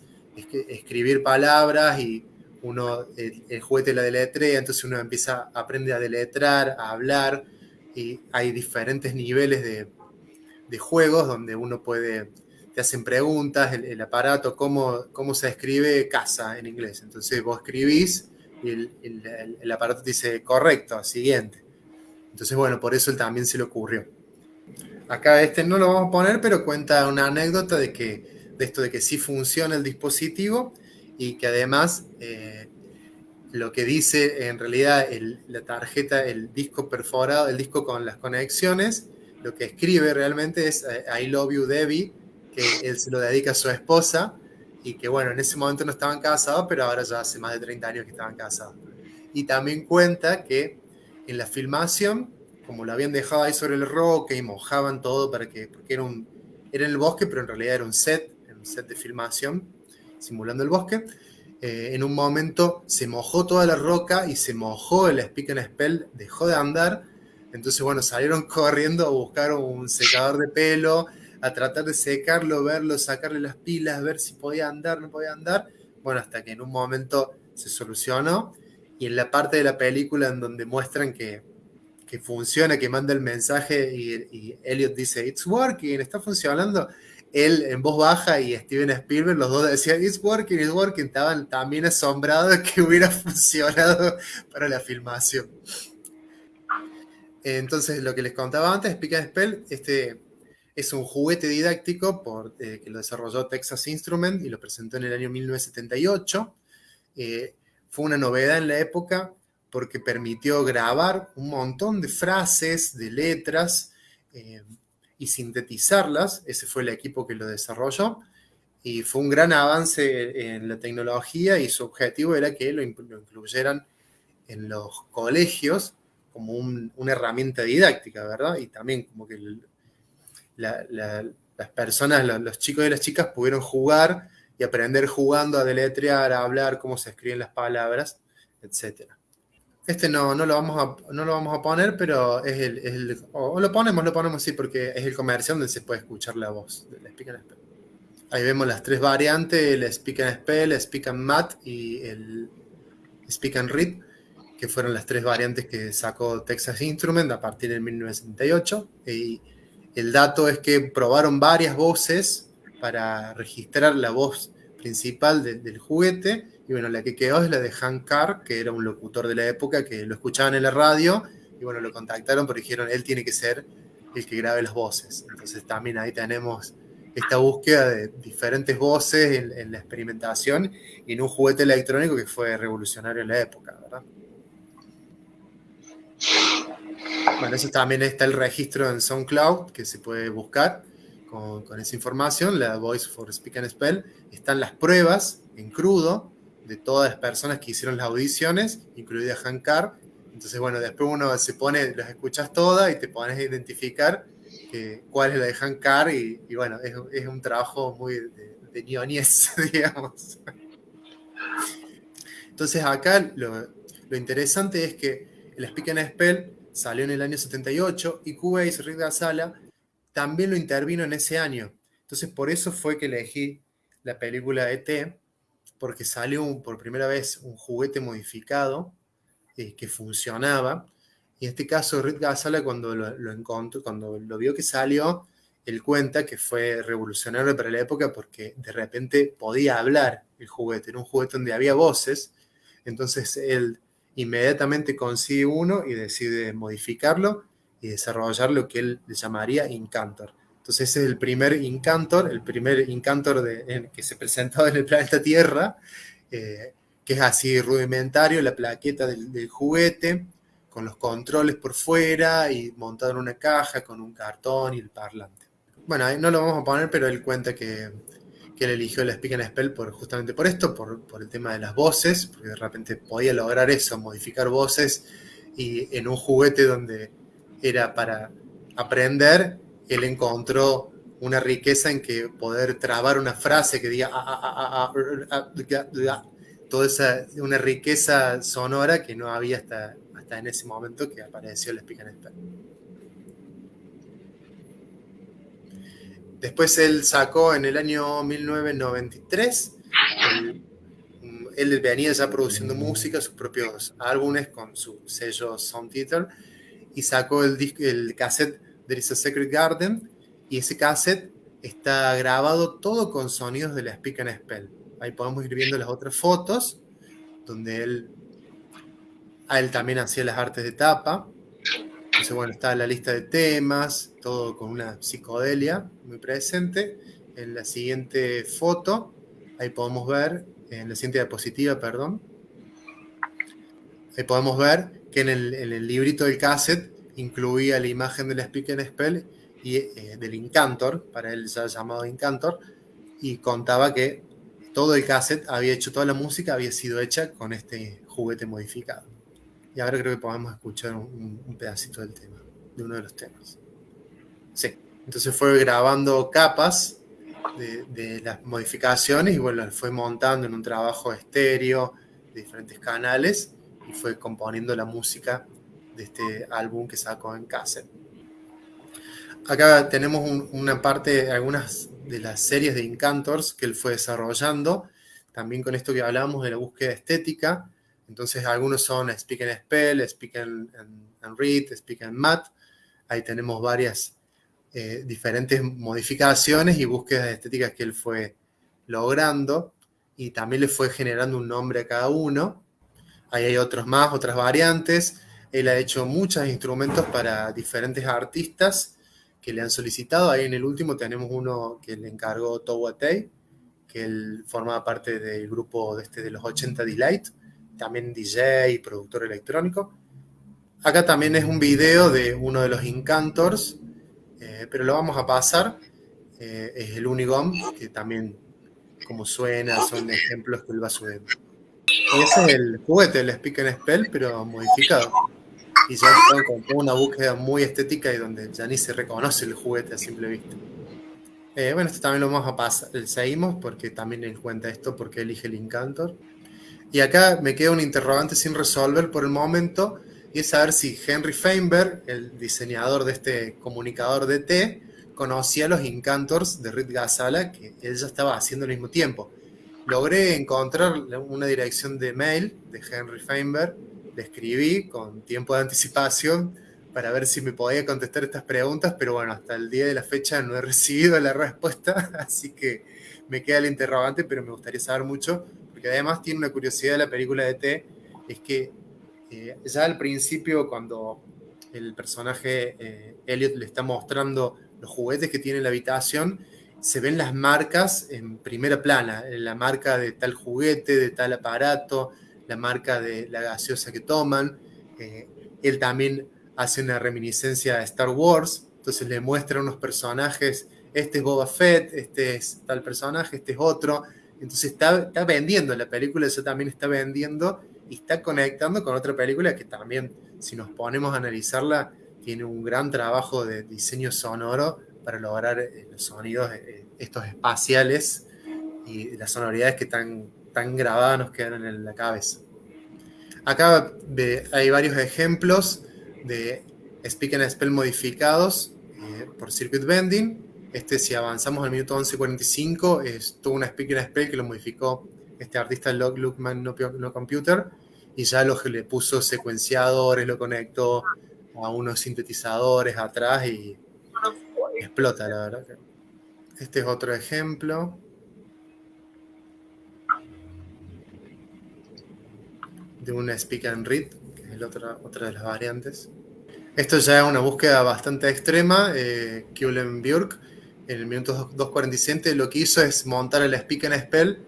escribir palabras y uno, el, juguete la deletrea, entonces uno empieza, aprende a deletrar, a hablar, y hay diferentes niveles de, juegos donde uno puede te hacen preguntas, el, aparato, cómo, cómo se escribe casa en inglés. Entonces vos escribís y el, aparato te dice correcto, siguiente. Entonces, bueno, por eso él también se le ocurrió. Acá este no lo vamos a poner, pero cuenta una anécdota de, que, de esto de que sí funciona el dispositivo y que además eh, lo que dice en realidad la tarjeta, el disco perforado, el disco con las conexiones, lo que escribe realmente es eh, I love you Debbie que él se lo dedica a su esposa y que bueno, en ese momento no estaban casados, pero ahora ya hace más de 30 años que estaban casados. Y también cuenta que en la filmación, como lo habían dejado ahí sobre el roque y mojaban todo para que, porque era, un, era en el bosque, pero en realidad era un set, un set de filmación, simulando el bosque, eh, en un momento se mojó toda la roca y se mojó el Speak and Spell, dejó de andar, entonces bueno, salieron corriendo a buscar un secador de pelo, a tratar de secarlo, verlo, sacarle las pilas, ver si podía andar, no podía andar. Bueno, hasta que en un momento se solucionó. Y en la parte de la película en donde muestran que, que funciona, que manda el mensaje y, y, Elliot dice, it's working, está funcionando. Él en voz baja y Steven Spielberg, los dos decían, it's working, it's working. Estaban también asombrados de que hubiera funcionado para la filmación. Entonces, lo que les contaba antes, Speak Spell, este, es un juguete didáctico eh, que lo desarrolló Texas Instrument y lo presentó en el año 1978. Eh, fue una novedad en la época porque permitió grabar un montón de frases, de letras eh, y sintetizarlas. Ese fue el equipo que lo desarrolló. Y fue un gran avance en la tecnología y su objetivo era que lo, incluyeran en los colegios como una herramienta didáctica, ¿verdad? Y también como que las personas, los, chicos y las chicas pudieron jugar y aprender jugando a deletrear, a hablar, cómo se escriben las palabras, etc. Este no, no, lo, vamos a, no lo vamos a poner, pero es el, o lo ponemos, lo ponemos sí, porque es el comercial donde se puede escuchar la voz del Speak and Spell. Ahí vemos las tres variantes, el Speak and Spell, el Speak and Mat y el Speak and Read, que fueron las tres variantes que sacó Texas Instrument a partir de 1978. Y el dato es que probaron varias voces para registrar la voz principal del juguete. Y bueno, la que quedó es la de Hank Carr, que era un locutor de la época que lo escuchaban en la radio. Y bueno, lo contactaron porque dijeron, él tiene que ser el que grabe las voces. Entonces también ahí tenemos esta búsqueda de diferentes voces en, la experimentación y en un juguete electrónico que fue revolucionario en la época, ¿verdad? Bueno, eso también está el registro en SoundCloud que se puede buscar con, esa información, la Voice for Speak and Spell. Están las pruebas en crudo de todas las personas que hicieron las audiciones, incluida Hankar. Entonces, bueno, después uno se pone, las escuchas todas y te pones a identificar cuál es la de Hankar y, y bueno, es, un trabajo muy de, de digamos. Entonces acá lo, lo interesante es que el Speak and Spell salió en el año 78 y Cubase, Rick Sala, también lo intervino en ese año. Entonces por eso fue que elegí la película ET, porque salió por primera vez un juguete modificado eh, que funcionaba. Y en este caso, Rick Gasala, cuando lo, encontró, cuando lo vio que salió, él cuenta que fue revolucionario para la época porque de repente podía hablar el juguete. Era un juguete donde había voces. Entonces él inmediatamente consigue uno y decide modificarlo y desarrollar lo que él le llamaría Incantor. Entonces ese es el primer Incantor, el primer Incantor que se presentó en el planeta Tierra, eh, que es así rudimentario, la plaqueta del, juguete, con los controles por fuera y montado en una caja con un cartón y el parlante. Bueno, no lo vamos a poner, pero él cuenta que que él eligió el Speak and Spell por, justamente por esto, por, el tema de las voces, porque de repente podía lograr eso, modificar voces, y en un juguete donde era para aprender, él encontró una riqueza en que poder trabar una frase que diga toda esa una riqueza sonora que no había hasta, hasta en ese momento que apareció el Speak and. Después él sacó en el año 1993, él, venía ya produciendo música, sus propios álbumes con su sello Sound Theater, y sacó el, el cassette There is a Secret Garden, y ese cassette está grabado todo con sonidos de la Speak and Spell. Ahí podemos ir viendo las otras fotos, donde él, él también hacía las artes de tapa. Entonces, bueno, está la lista de temas, todo con una psicodelia muy presente. En la siguiente foto, ahí podemos ver, en la siguiente diapositiva, perdón, ahí podemos ver que en el, en el librito del cassette incluía la imagen de la Speak and Spell y, eh, del Incantor, para él ya llamado Incantor, y contaba que todo el cassette había hecho, toda la música había sido hecha con este juguete modificado. Y ahora creo que podemos escuchar un, pedacito del tema, de uno de los temas. Sí, entonces fue grabando capas de, de, las modificaciones y bueno, fue montando en un trabajo estéreo de diferentes canales y fue componiendo la música de este álbum que sacó en cassette. Acá tenemos una parte, algunas de las series de Incantors que él fue desarrollando, también con esto que hablábamos de la búsqueda estética. Entonces, algunos son Speak and Spell, Speak and, Read, Speak and Mat. Ahí tenemos varias eh, diferentes modificaciones y búsquedas estéticas que él fue logrando y también le fue generando un nombre a cada uno. Ahí hay otros más, otras variantes. Él ha hecho muchos instrumentos para diferentes artistas que le han solicitado. Ahí en el último tenemos uno que le encargó Towatei, que él formaba parte del grupo de, este, de los 80 Delight, también DJ y productor electrónico. Acá también es un video de uno de los Incantors, eh, pero lo vamos a pasar. Eh, es el Unigom, que también, como suena, son ejemplos que él va subiendo. Ese es el juguete, el Speak and Spell, pero modificado y ya con una búsqueda muy estética y donde ya ni se reconoce el juguete a simple vista. Eh, bueno, esto también lo vamos a pasar, seguimos porque también él cuenta esto porque elige el Incantor. Y acá me queda un interrogante sin resolver por el momento y es saber si Henry Feinberg, el diseñador de este comunicador de T, conocía los Incantors de Rit Gazala que él ya estaba haciendo al mismo tiempo. Logré encontrar una dirección de mail de Henry Feinberg le escribí con tiempo de anticipación para ver si me podía contestar estas preguntas, pero bueno, hasta el día de la fecha no he recibido la respuesta, así que me queda el interrogante, pero me gustaría saber mucho, porque además tiene una curiosidad de la película de T, es que eh, ya al principio cuando el personaje eh, Elliot le está mostrando los juguetes que tiene en la habitación, se ven las marcas en primera plana, la marca de tal juguete, de tal aparato, la marca de la gaseosa que toman. Eh, él también hace una reminiscencia a Star Wars, entonces le muestra unos personajes, este es Boba Fett, este es tal personaje, este es otro. Entonces está, está vendiendo, la película eso también está vendiendo y está conectando con otra película que también, si nos ponemos a analizarla, tiene un gran trabajo de diseño sonoro para lograr eh, los sonidos eh, estos espaciales y las sonoridades que están tan grabadas nos quedan en la cabeza. Acá hay varios ejemplos de Speak and Spell modificados eh, por Circuit Bending. Este, si avanzamos al minuto 11.45, es toda una Speak and Spell que lo modificó este artista Log Lookman no, no Computer y ya lo le puso secuenciadores, lo conectó a unos sintetizadores atrás y explota, la verdad. Este es otro ejemplo. De una Speak and Read, que es otra, otra de las variantes. Esto ya es una búsqueda bastante extrema. Eh, Björk, en el minuto 2.47, lo que hizo es montar el Speak and Spell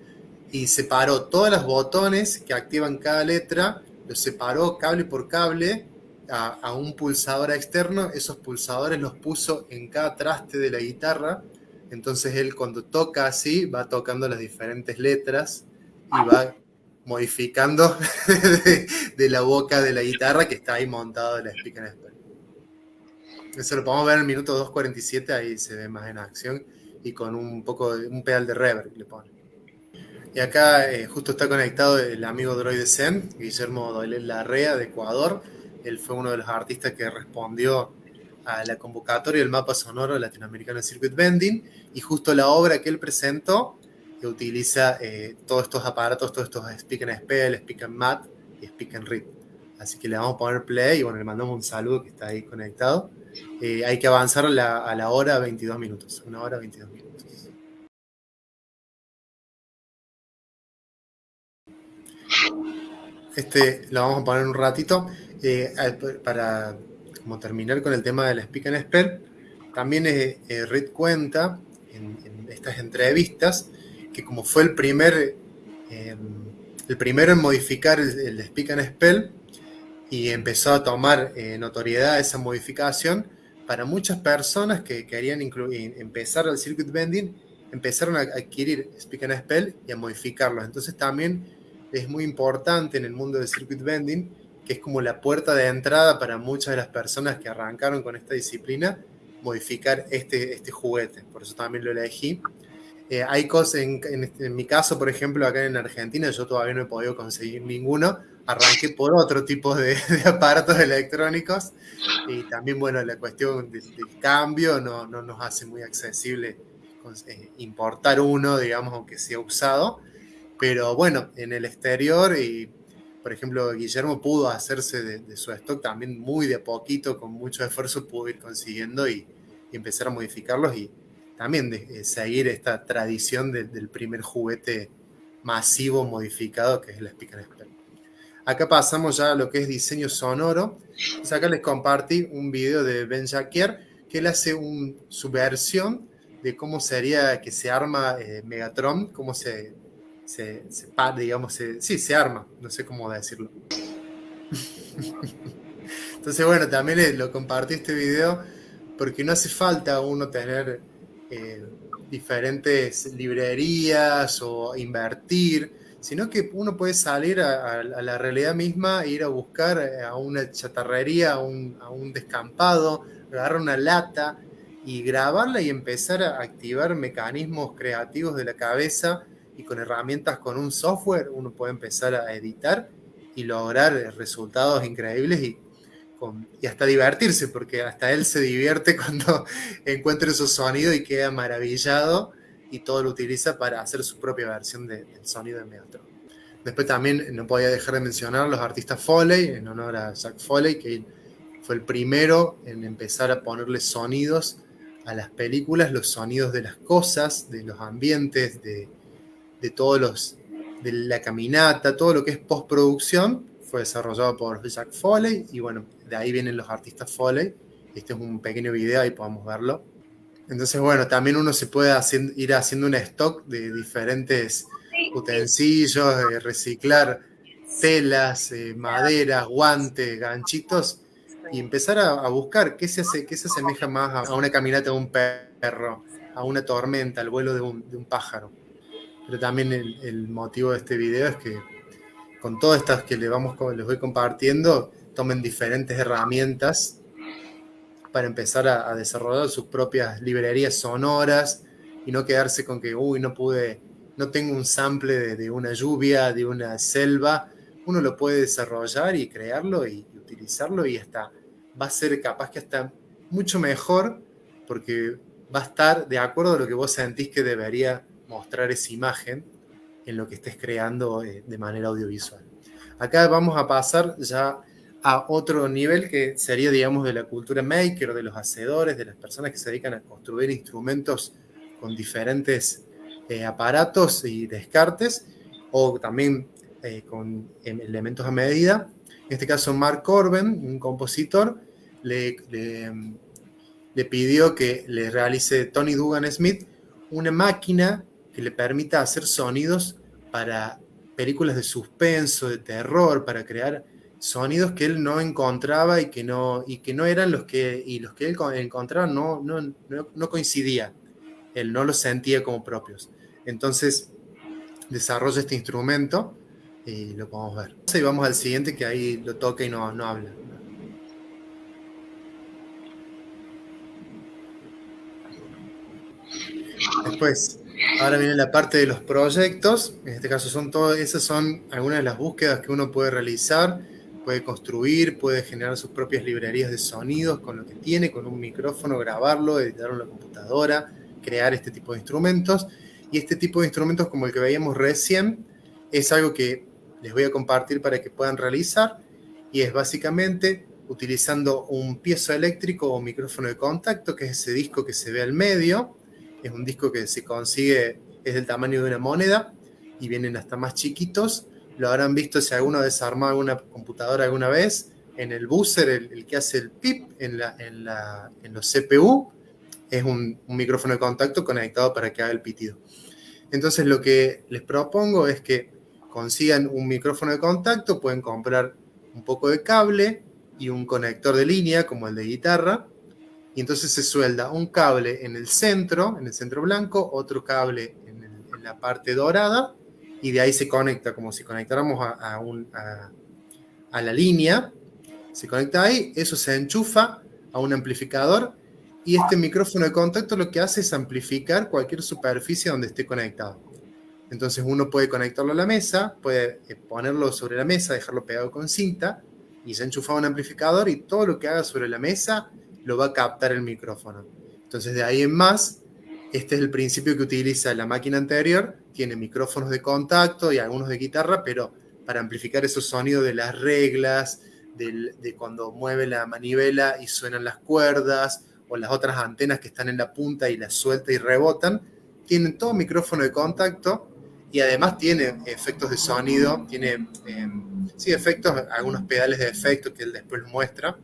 y separó todos los botones que activan cada letra, los separó cable por cable a, un pulsador externo. Esos pulsadores los puso en cada traste de la guitarra. Entonces él cuando toca así va tocando las diferentes letras y va modificando de, la boca de la guitarra que está ahí montado en la Speak and Eso lo podemos ver en el minuto 2.47, ahí se ve más en acción y con un poco de, un pedal de reverb le pone. Y acá eh, justo está conectado el amigo Droid Zen, Guillermo Larrea de Ecuador. Él fue uno de los artistas que respondió a la convocatoria del mapa sonoro latinoamericano Circuit Bending y justo la obra que él presentó que utiliza eh, todos estos aparatos, todos estos Speak and Spell, Speak and Mat y Speak and Read. Así que le vamos a poner play y bueno, le mandamos un saludo que está ahí conectado. Eh, hay que avanzar la, a la hora 22 minutos, una hora 22 minutos. Este lo vamos a poner un ratito eh, para como terminar con el tema del Speak and Spell. También eh, Reed cuenta en, en, estas entrevistas que como fue el primer el primero en modificar el, el Speak and Spell, y empezó a tomar eh, notoriedad esa modificación para muchas personas que querían empezar el circuit bending, empezaron a adquirir Speak and Spell y a modificarlos. Entonces también es muy importante en el mundo del circuit bending, que es como la puerta de entrada para muchas de las personas que arrancaron con esta disciplina, modificar este, este juguete. Por eso también lo elegí. Eh, hay cosas, en, en, en, mi caso, por ejemplo, acá en Argentina, yo todavía no he podido conseguir ninguno, arranqué por otro tipo de, de, aparatos electrónicos. Y también, bueno, la cuestión del, del cambio no, no, nos hace muy accesible eh, importar uno, digamos, aunque sea usado, pero bueno, en el exterior y, por ejemplo, Guillermo pudo hacerse de, de, su stock también muy de poquito, con mucho esfuerzo pudo ir consiguiendo y, y empezar a modificarlos y también de, de seguir esta tradición de, del primer juguete masivo modificado que es la Speaker Spell. Acá pasamos ya a lo que es diseño sonoro. Acá les compartí un video de Ben Jacquier que él hace un, su versión de cómo sería que se arma eh, Megatron, cómo se, se, se digamos, sí, se arma, no sé cómo decirlo. Entonces, bueno, también lo compartí este video porque no hace falta uno tener diferentes librerías o invertir sino que uno puede salir a, la realidad misma, ir a buscar eh, a una chatarrería, a un, a un descampado, agarrar una lata y grabarla y empezar a activar mecanismos creativos de la cabeza y con herramientas con un software uno puede empezar a editar y lograr resultados increíbles y, y hasta divertirse, porque hasta él se divierte cuando encuentra esos sonidos y queda maravillado y todo lo utiliza para hacer su propia versión de, del sonido de Megatron. Después también no podía dejar de mencionar los artistas Foley, en honor a Jack Foley, que fue el primero en empezar a ponerle sonidos a las películas, los sonidos de las cosas, de los ambientes, de, de todos los, de la caminata, todo lo que es postproducción, fue desarrollado por Jack Foley, y bueno, de ahí vienen los artistas Foley. Este es un pequeño video, ahí podemos verlo. Entonces, bueno, también uno se puede hacer, ir haciendo un stock de diferentes utensilios, eh, reciclar telas, eh, maderas, guantes, ganchitos y empezar a, a, buscar qué se, hace, qué se asemeja más a, una caminata de un perro, a una tormenta, al vuelo de un, de un pájaro. Pero también el, el, motivo de este video es que con todas estas que les, vamos, les voy compartiendo, tomen diferentes herramientas para empezar a, desarrollar sus propias librerías sonoras y no quedarse con que, uy, no pude, no tengo un sample de, de una lluvia, de una selva. Uno lo puede desarrollar y crearlo y, y utilizarlo y hasta va a ser capaz que hasta mucho mejor porque va a estar de acuerdo a lo que vos sentís que debería mostrar esa imagen en lo que estés creando eh, de manera audiovisual. Acá vamos a pasar ya a otro nivel que sería, digamos, de la cultura maker, de los hacedores, de las personas que se dedican a construir instrumentos con diferentes eh, aparatos y descartes, o también eh, con elementos a medida. En este caso, Mark Corben, un compositor, le, le, le pidió que le realice Tony Dugan Smith una máquina que le permita hacer sonidos para películas de suspenso, de terror, para crear sonidos que él no encontraba y que no, y que no eran los que, y los que él encontraba no, no, no, no coincidían. Él no los sentía como propios. Entonces, desarrolla este instrumento y lo podemos ver. Y vamos al siguiente que ahí lo toca y no, no habla. Después, ahora viene la parte de los proyectos. En este caso son todas, esas son algunas de las búsquedas que uno puede realizar puede construir, puede generar sus propias librerías de sonidos con lo que tiene, con un micrófono, grabarlo, editarlo en la computadora, crear este tipo de instrumentos. Y este tipo de instrumentos como el que veíamos recién es algo que les voy a compartir para que puedan realizar y es básicamente utilizando un piezo eléctrico o micrófono de contacto, que es ese disco que se ve al medio. Es un disco que se consigue, es del tamaño de una moneda y vienen hasta más chiquitos. Lo habrán visto si alguno ha desarmado alguna computadora alguna vez. En el buzzer, el, que hace el pip en, los CPU, es un micrófono de contacto conectado para que haga el pitido. Entonces lo que les propongo es que consigan un micrófono de contacto, pueden comprar un poco de cable y un conector de línea como el de guitarra, y entonces se suelda un cable en el centro, en el centro blanco, otro cable en, la parte dorada, y de ahí se conecta como si conectáramos a, a la línea, se conecta ahí, eso se enchufa a un amplificador y este micrófono de contacto lo que hace es amplificar cualquier superficie donde esté conectado. Entonces uno puede conectarlo a la mesa, puede eh, ponerlo sobre la mesa, dejarlo pegado con cinta y se enchufa un amplificador y todo lo que haga sobre la mesa lo va a captar el micrófono. Entonces de ahí en más, este es el principio que utiliza la máquina anterior, tiene micrófonos de contacto y algunos de guitarra, pero para amplificar esos sonidos de las reglas, de cuando mueve la manivela y suenan las cuerdas, o las otras antenas que están en la punta y las suelta y rebotan, tienen todo micrófono de contacto y además tiene efectos de sonido, tiene, em, sí, efectos, algunos pedales de efecto que él después muestra,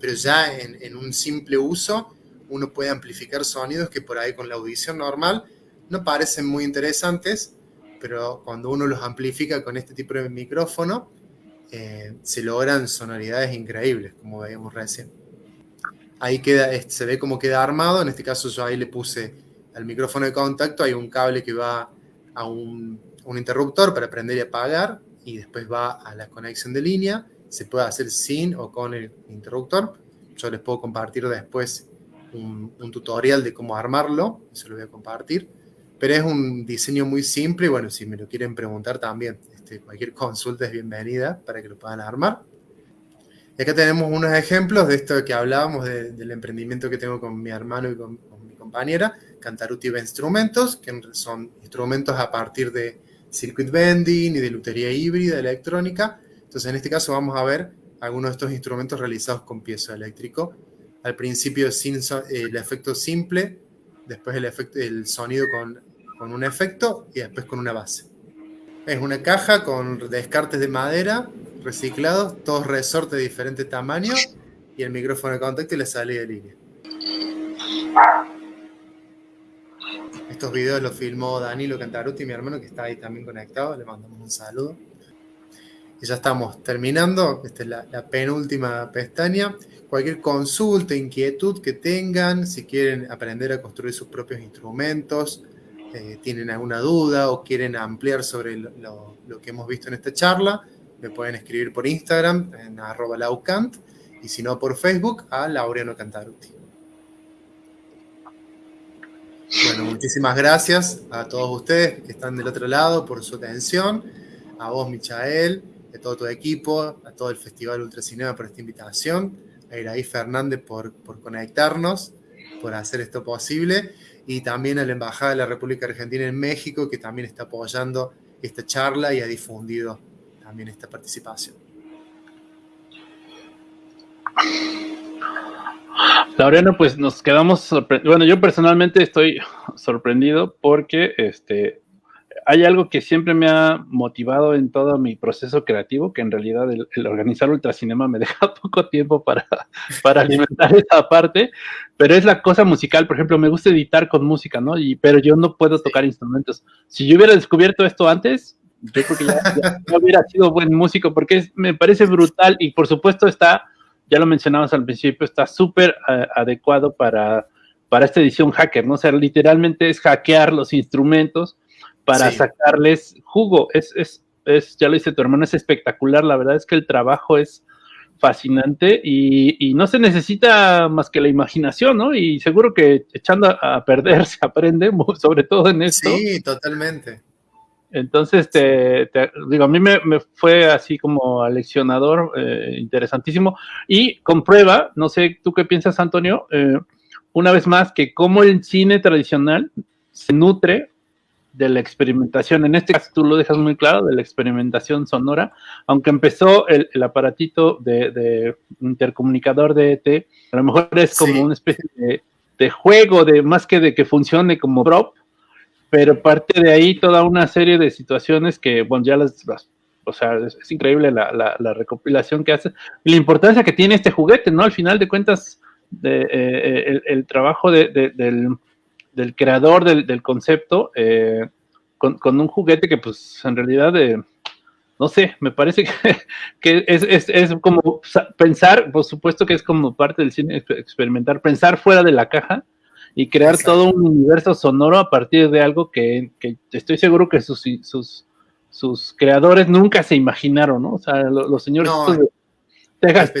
pero ya en, en, un simple uso uno puede amplificar sonidos que por ahí con la audición normal no parecen muy interesantes, pero cuando uno los amplifica con este tipo de micrófono, eh, se logran sonoridades increíbles, como veíamos recién ahí queda, se ve cómo queda armado. En este caso yo ahí le puse al micrófono de contacto, hay un cable que va a un, interruptor para prender y apagar y después va a la conexión de línea. Se puede hacer sin o con el interruptor. Yo les puedo compartir después un, tutorial de cómo armarlo, eso lo voy a compartir. Pero es un diseño muy simple y bueno, si me lo quieren preguntar también, este, cualquier consulta es bienvenida para que lo puedan armar. Y acá tenemos unos ejemplos de esto que hablábamos del emprendimiento que tengo con mi hermano y con, mi compañera, Cantaruti Instrumentos, que son instrumentos a partir de circuit bending y de lutería híbrida electrónica. Entonces, en este caso vamos a ver algunos de estos instrumentos realizados con piezo eléctrico. Al principio sin el efecto simple, después el, efecto, el sonido con, con un efecto y después con una base. Es una caja con descartes de madera reciclados, todos resortes de diferente tamaño y el micrófono de contacto y la salida de línea. Estos videos los filmó Danilo Cantaruti, mi hermano, que está ahí también conectado. Le mandamos un saludo. Y ya estamos terminando. Esta es la, penúltima pestaña. Cualquier consulta, inquietud que tengan, si quieren aprender a construir sus propios instrumentos, eh, tienen alguna duda o quieren ampliar sobre lo, que hemos visto en esta charla, me pueden escribir por Instagram en arroba laucant y si no por Facebook a Laureano Cantaruti. Bueno, muchísimas gracias a todos ustedes que están del otro lado por su atención, a vos Michael, a todo tu equipo, a todo el Festival Ultracinema por esta invitación, a Iraí Fernández por conectarnos, por hacer esto posible, y también a la Embajada de la República Argentina en México, que también está apoyando esta charla y ha difundido también esta participación. Laureano, pues nos quedamos sorprendidos. Bueno, yo personalmente estoy sorprendido porque este, hay algo que siempre me ha motivado en todo mi proceso creativo, que en realidad el, organizar ultracinema me deja poco tiempo para, para alimentar esa parte, pero es la cosa musical. Por ejemplo, me gusta editar con música, ¿no? Y, pero yo no puedo tocar instrumentos. Si yo hubiera descubierto esto antes, yo creo que ya, hubiera sido buen músico porque me parece brutal y por supuesto está, ya lo mencionabas al principio, está súper eh, adecuado para, para esta edición hacker, ¿no? O sea, literalmente es hackear los instrumentos para sacarles jugo. Es, es, es, ya lo dice tu hermano, es espectacular. La verdad es que el trabajo es fascinante y, no se necesita más que la imaginación, ¿no? Y seguro que echando a, perder se aprende, sobre todo en esto. Sí, totalmente. Entonces, te, digo, a mí me, fue así como aleccionador, eh, interesantísimo, y comprueba, no sé, ¿tú qué piensas, Antonio? Eh, una vez más, que como el cine tradicional se nutre de la experimentación. En este caso tú lo dejas muy claro, de la experimentación sonora, aunque empezó el, aparatito de, intercomunicador de ET, a lo mejor es como una especie de, juego, de más que de que funcione como prop, pero parte de ahí toda una serie de situaciones que, bueno, ya las, o sea, es, increíble la, recopilación que hace y la importancia que tiene este juguete, ¿no? Al final de cuentas, de, eh, eh, el, trabajo del del creador del, concepto eh, con, un juguete que pues en realidad, eh, no sé, me parece que, es, como pensar, por supuesto que es como parte del cine experimentar, pensar fuera de la caja y crear todo un universo sonoro a partir de algo que, estoy seguro que sus, sus, sus, creadores nunca se imaginaron, ¿no? O sea, los, señores de Texas,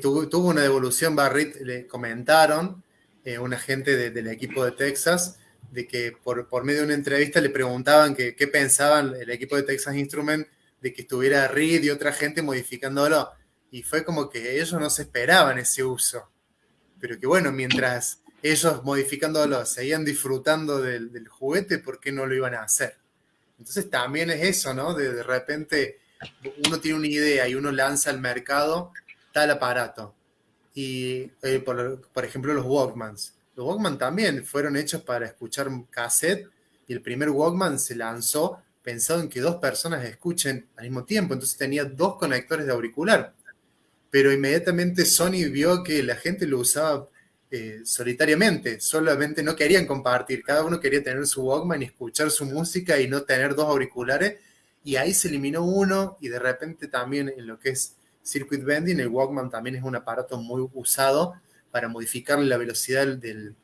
tuvo, una devolución, Barrit, le comentaron eh, un agente del equipo de Texas, de que por, por, medio de una entrevista le preguntaban qué pensaban el equipo de Texas Instrument de que estuviera Reed y otra gente modificándolo. Y fue como que ellos no se esperaban ese uso. Pero que bueno, mientras ellos modificándolo seguían disfrutando del, juguete, ¿por qué no lo iban a hacer? Entonces también es eso, ¿no? De repente uno tiene una idea y uno lanza al mercado tal aparato y eh, por, ejemplo los Walkmans. Los Walkman también fueron hechos para escuchar cassette y el primer Walkman se lanzó pensado en que dos personas escuchen al mismo tiempo, entonces tenía dos conectores de auricular. Pero inmediatamente Sony vio que la gente lo usaba eh, solitariamente, solamente no querían compartir, cada uno quería tener su Walkman y escuchar su música y no tener dos auriculares, y ahí se eliminó uno y de repente también en lo que es circuit bending, el Walkman también es un aparato muy usado para modificar la velocidad del,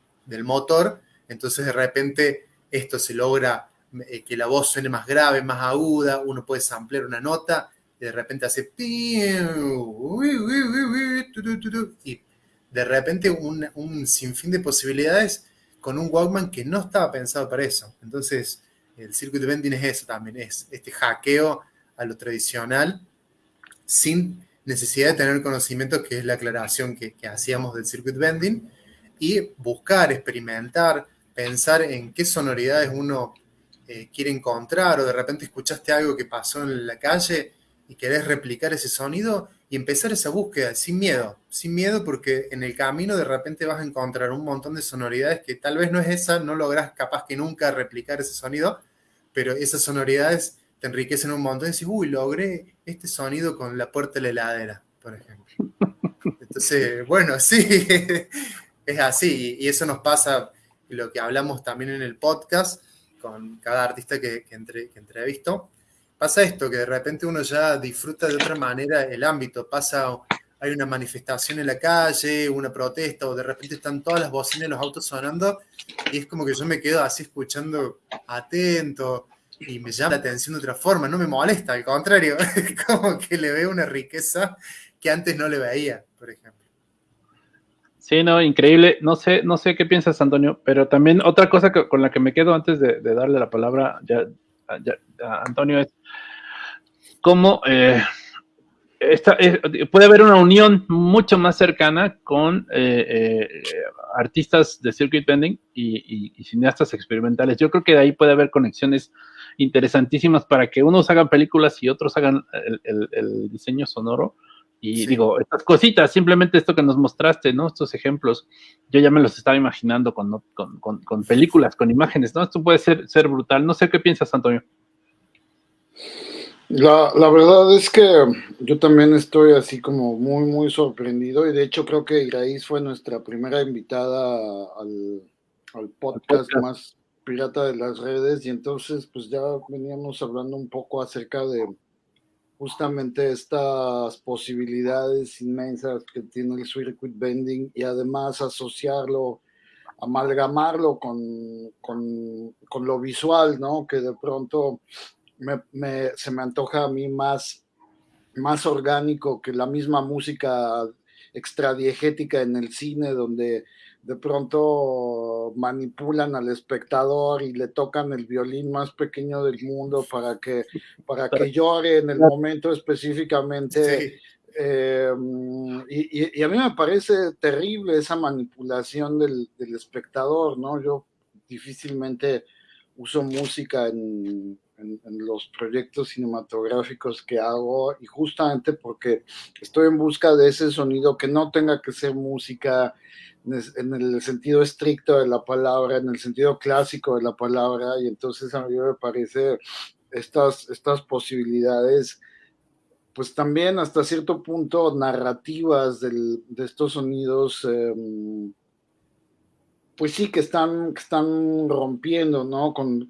motor, entonces de repente esto se logra eh, que la voz suene más grave, más aguda, uno puede samplear una nota y de repente hace y de repente un, un sinfín de posibilidades con un Walkman que no estaba pensado para eso. Entonces, el circuit bending es eso también, es este hackeo a lo tradicional sin necesidad de tener conocimiento, que es la aclaración que, hacíamos del circuit bending, y buscar, experimentar, pensar en qué sonoridades uno eh, quiere encontrar, o de repente escuchaste algo que pasó en la calle y querés replicar ese sonido y empezar esa búsqueda sin miedo, sin miedo porque en el camino de repente vas a encontrar un montón de sonoridades que tal vez no es esa, no lográs capaz que nunca replicar ese sonido, pero esas sonoridades te enriquecen un montón y dices, uy, logré este sonido con la puerta de la heladera, por ejemplo. Entonces, bueno, sí, es así. Y eso nos pasa, lo que hablamos también en el podcast, con cada artista que, que, entre, que entrevisto. Pasa esto, que de repente uno ya disfruta de otra manera el ámbito. Pasa, hay una manifestación en la calle, una protesta, o de repente están todas las bocinas en los autos sonando, y es como que yo me quedo así escuchando atento, y me llama la atención de otra forma, no me molesta, al contrario, como que le veo una riqueza que antes no le veía, por ejemplo. Sí, no, increíble. No sé, no sé qué piensas, Antonio, pero también otra cosa con la que me quedo antes de, darle la palabra ya, a Antonio es cómo eh, puede haber una unión mucho más cercana con eh, eh, artistas de circuit bending y, y, cineastas experimentales. Yo creo que de ahí puede haber conexiones interesantísimas para que unos hagan películas y otros hagan el, diseño sonoro. Y digo, estas cositas, simplemente esto que nos mostraste, ¿no? Estos ejemplos, yo ya me los estaba imaginando con, con, películas, con imágenes, ¿no? Esto puede ser, ser brutal. No sé qué piensas, Antonio. La, la, verdad es que yo también estoy así como muy, muy sorprendido y de hecho creo que Iraís fue nuestra primera invitada al, al podcast más pirata de las redes y entonces pues ya veníamos hablando un poco acerca de justamente estas posibilidades inmensas que tiene el circuit bending y además asociarlo, amalgamarlo con, con, lo visual, ¿no? Que de pronto me, se me antoja a mí más más orgánico que la misma música extradiegética en el cine, donde de pronto manipulan al espectador y le tocan el violín más pequeño del mundo para que, para que llore en el momento específicamente. Eh, y, a mí me parece terrible esa manipulación del, del espectador, ¿no? Yo difícilmente uso música en, en, los proyectos cinematográficos que hago y justamente porque estoy en busca de ese sonido que no tenga que ser música en el sentido estricto de la palabra, en el sentido clásico de la palabra y entonces a mí me parece estas, estas posibilidades pues también hasta cierto punto narrativas del, de estos sonidos eh, pues sí que están, están rompiendo, ¿no? Con,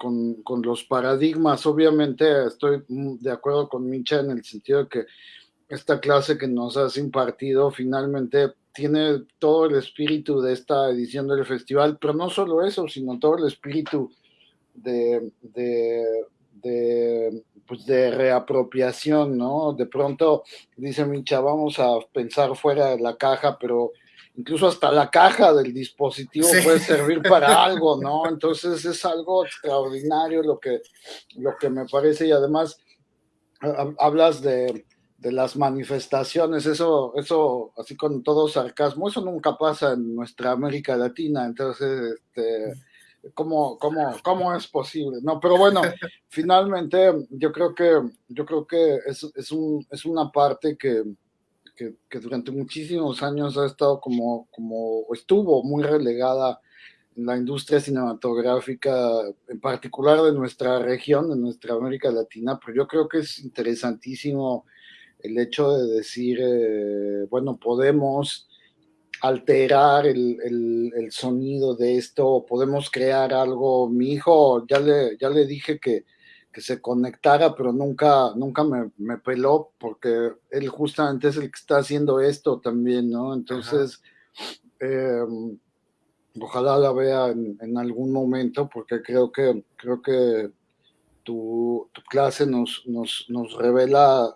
los paradigmas. Obviamente estoy de acuerdo con Micha en el sentido de que esta clase que nos has impartido finalmente tiene todo el espíritu de esta edición del festival, pero no solo eso, sino todo el espíritu de, de, de, pues de reapropiación, ¿no? De pronto dice Micha, vamos a pensar fuera de la caja, pero incluso hasta la caja del dispositivo puede servir para algo, ¿no? Entonces es algo extraordinario lo que, lo que me parece y además hablas de, las manifestaciones, eso, eso, así con todo sarcasmo, eso nunca pasa en nuestra América Latina, entonces, este, ¿cómo, cómo, cómo es posible? No, pero bueno, finalmente yo creo que, yo creo que es, es, un, es una parte que, que, durante muchísimos años ha estado como, como estuvo muy relegada en la industria cinematográfica, en particular de nuestra región, de nuestra América Latina, pero yo creo que es interesantísimo el hecho de decir, eh, bueno, podemos alterar el, el, sonido de esto, podemos crear algo. Mi hijo, ya le, ya le dije que que se conectara, pero nunca, nunca me, me, peló porque él justamente es el que está haciendo esto también, ¿no? Entonces, em, ojalá la vea en, algún momento porque creo que, creo que tu, tu clase nos, nos, nos, revela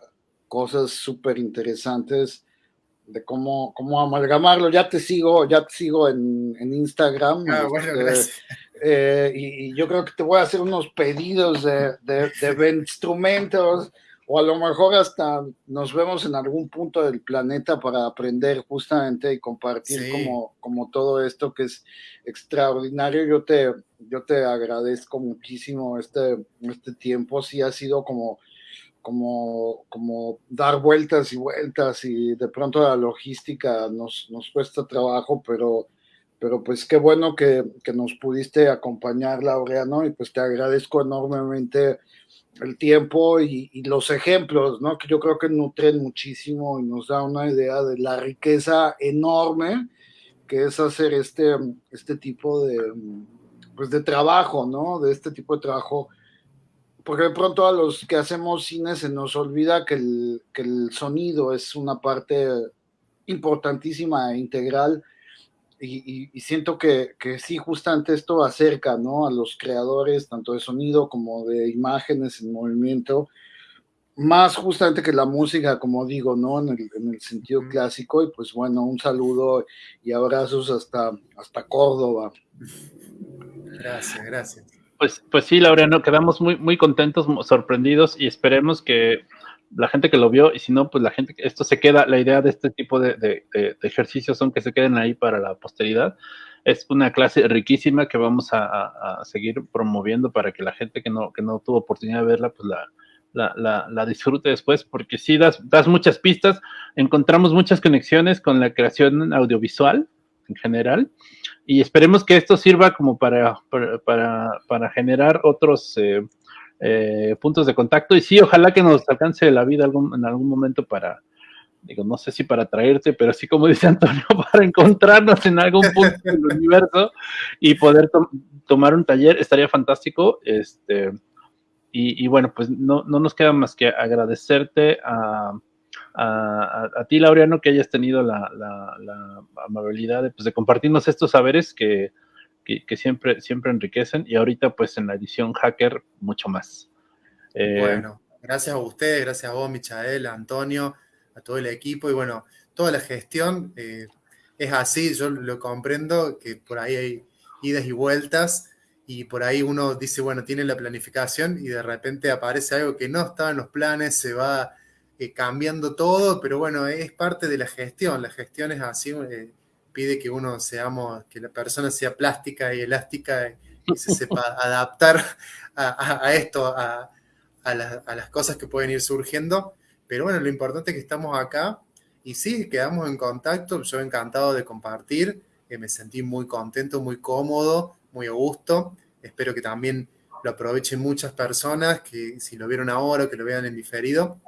cosas súper interesantes de cómo, cómo amalgamarlo. Ya te sigo, ya te sigo en, en Instagram. Ah, bueno, este, gracias eh, y, yo creo que te voy a hacer unos pedidos de, de, instrumentos o a lo mejor hasta nos vemos en algún punto del planeta para aprender justamente y compartir como, como todo esto que es extraordinario. Yo te, yo te agradezco muchísimo este, este tiempo, sí ha sido como, como, como dar vueltas y vueltas y de pronto la logística nos, nos cuesta trabajo, pero pero pues qué bueno que, nos pudiste acompañar, Laureano, y pues te agradezco enormemente el tiempo y, los ejemplos, ¿no? Que yo creo que nutren muchísimo y nos da una idea de la riqueza enorme que es hacer este, este tipo de, pues de trabajo, ¿no? De este tipo de trabajo. Porque de pronto a los que hacemos cine se nos olvida que el, que el sonido es una parte importantísima e integral y, siento que, que, sí, justamente esto acerca ¿no? a los creadores, tanto de sonido como de imágenes en movimiento, más justamente que la música, como digo, ¿no? En el, en el sentido clásico. Y pues bueno, un saludo y abrazos hasta, hasta Córdoba. Gracias, gracias. Pues, pues sí, Laureano, quedamos muy, muy contentos, sorprendidos y esperemos que la gente que lo vio, y si no, pues la gente, esto se queda, la idea de este tipo de, ejercicios son que se queden ahí para la posteridad. Es una clase riquísima que vamos a, seguir promoviendo para que la gente que no, que no tuvo oportunidad de verla, pues la, la, disfrute después, porque sí das, das muchas pistas, encontramos muchas conexiones con la creación audiovisual en general, y esperemos que esto sirva como para, para, para, generar otros... Eh, eh, puntos de contacto. Y sí, ojalá que nos alcance la vida algún, en algún momento para, digo, no sé si para traerte, pero sí, como dice Antonio, para encontrarnos en algún punto del universo y poder tomar un taller, estaría fantástico. Este, y, bueno, pues no, no, nos queda más que agradecerte a, a, ti, Laureano, que hayas tenido la, la, amabilidad de, pues, de compartirnos estos saberes que, que, siempre, siempre enriquecen y ahorita pues en la edición hacker mucho más. Eh, bueno, gracias a ustedes, gracias a vos, Michael, a Antonio, a todo el equipo y bueno, toda la gestión eh, es así, yo lo comprendo, que por ahí hay idas y vueltas y por ahí uno dice, bueno, tiene la planificación y de repente aparece algo que no estaba en los planes, se va eh, cambiando todo, pero bueno, es parte de la gestión, la gestión es así, pide que uno seamos, que la persona sea plástica y elástica y se sepa adaptar a, esto, a, las cosas que pueden ir surgiendo. Pero bueno, lo importante es que estamos acá y sí, quedamos en contacto. Yo encantado de compartir, eh, me sentí muy contento, muy cómodo, muy a gusto. Espero que también lo aprovechen muchas personas, que si lo vieron ahora, que lo vean en diferido.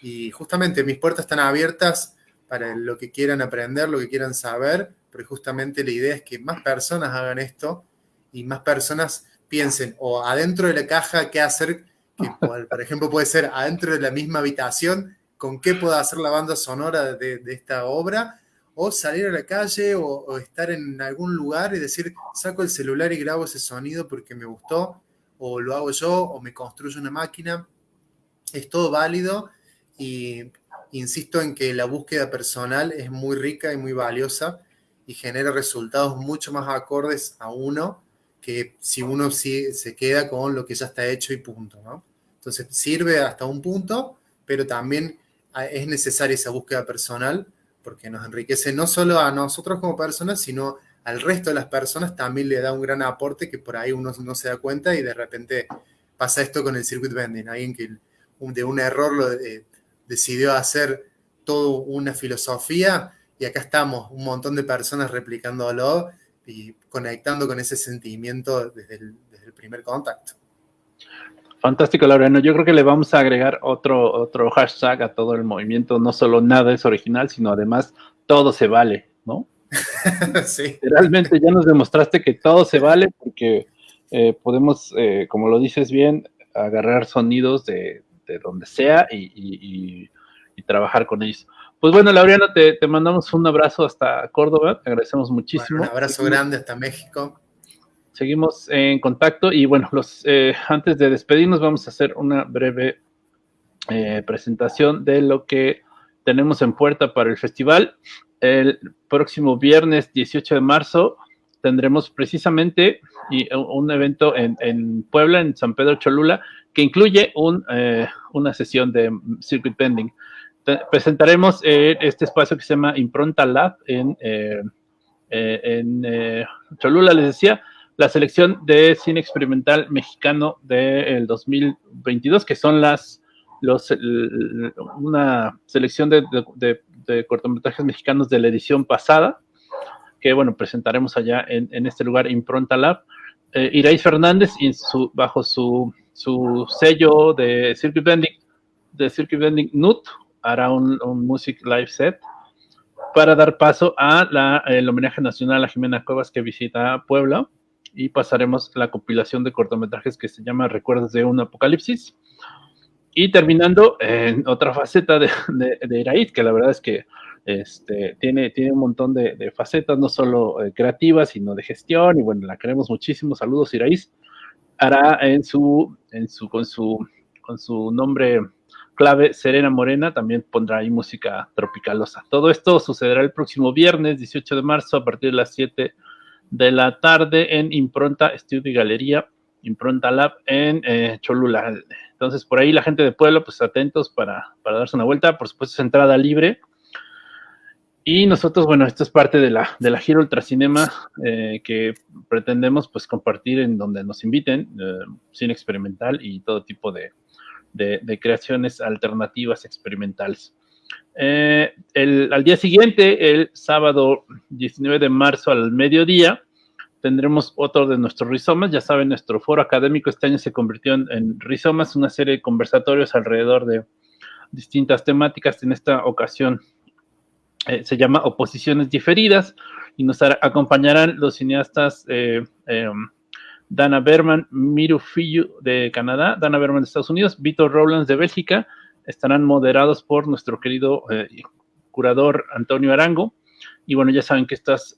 Y justamente mis puertas están abiertas para lo que quieran aprender, lo que quieran saber, porque justamente la idea es que más personas hagan esto y más personas piensen o adentro de la caja qué hacer, que por ejemplo puede ser adentro de la misma habitación, con qué puedo hacer la banda sonora de, esta obra, o salir a la calle o, estar en algún lugar y decir, saco el celular y grabo ese sonido porque me gustó, o lo hago yo, o me construyo una máquina. Es todo válido y insisto en que la búsqueda personal es muy rica y muy valiosa y genera resultados mucho más acordes a uno que si uno sí, se queda con lo que ya está hecho y punto, ¿no? Entonces sirve hasta un punto, pero también es necesaria esa búsqueda personal porque nos enriquece no solo a nosotros como personas, sino al resto de las personas también le da un gran aporte que por ahí uno no se da cuenta y de repente pasa esto con el circuit bending, alguien que de un error lo eh, decidió hacer toda una filosofía y acá estamos, un montón de personas replicándolo y conectando con ese sentimiento desde el, primer contacto. Fantástico, Laureano. Yo creo que le vamos a agregar otro, otro hashtag a todo el movimiento. No solo nada es original, sino además todo se vale, ¿no? sí. Realmente ya nos demostraste que todo se vale porque eh, podemos, eh, como lo dices bien, agarrar sonidos de, donde sea y, trabajar con ellos. Pues bueno, Laureano, te, mandamos un abrazo hasta Córdoba, te agradecemos muchísimo. un abrazo grande hasta México. Seguimos en contacto y bueno, los, eh, antes de despedirnos vamos a hacer una breve eh, presentación de lo que tenemos en puerta para el festival. El próximo viernes 18 de marzo tendremos precisamente un evento en, Puebla, en San Pedro Cholula, que incluye un, eh, una sesión de circuit bending. Presentaremos eh, este espacio que se llama Impronta Lab en, eh, eh, en Cholula, les decía, la selección de cine experimental mexicano del 2022, que son las los, una selección de, cortometrajes mexicanos de la edición pasada, que bueno, presentaremos allá en, este lugar, Impronta Lab. Eh, Fernández, su, bajo su, sello de Circuit Bending, de Circuit Bending NUT, hará un, Music Live Set para dar paso a el homenaje nacional a Jimena Cuevas que visita Puebla y pasaremos la compilación de cortometrajes que se llama Recuerdos de un Apocalipsis. Y terminando en otra faceta de, de, que la verdad es que este, tiene, tiene un montón de, facetas, no solo eh, creativas, sino de gestión, y bueno, la queremos muchísimo. Saludos, Iraíz. Hará en su, en su, con su, con su nombre clave Serena Morena también pondrá ahí música tropicalosa. Todo esto sucederá el próximo viernes 18 de marzo a partir de las 7 de la tarde en Impronta Estudio y Galería, Impronta Lab en eh, Cholula. Entonces, por ahí la gente de Pueblo, pues atentos para, darse una vuelta. Por supuesto, es entrada libre. Y nosotros, bueno, esto es parte de la, de la Giro Ultracinema eh, que pretendemos pues compartir en donde nos inviten, eh, cine experimental y todo tipo de, de, creaciones alternativas experimentales. Eh, al día siguiente, el sábado 19 de marzo al mediodía, tendremos otro de nuestros rizomas. Ya saben, nuestro foro académico este año se convirtió en, rizomas, una serie de conversatorios alrededor de distintas temáticas. En esta ocasión eh, se llama Oposiciones Diferidas y nos acompañarán los cineastas eh, em, Dana Berman, Miru Fiyu de Canadá, Dana Berman de Estados Unidos, Vitor Rowlands de Bélgica, estarán moderados por nuestro querido eh, curador Antonio Arango. Y bueno, ya saben que estas,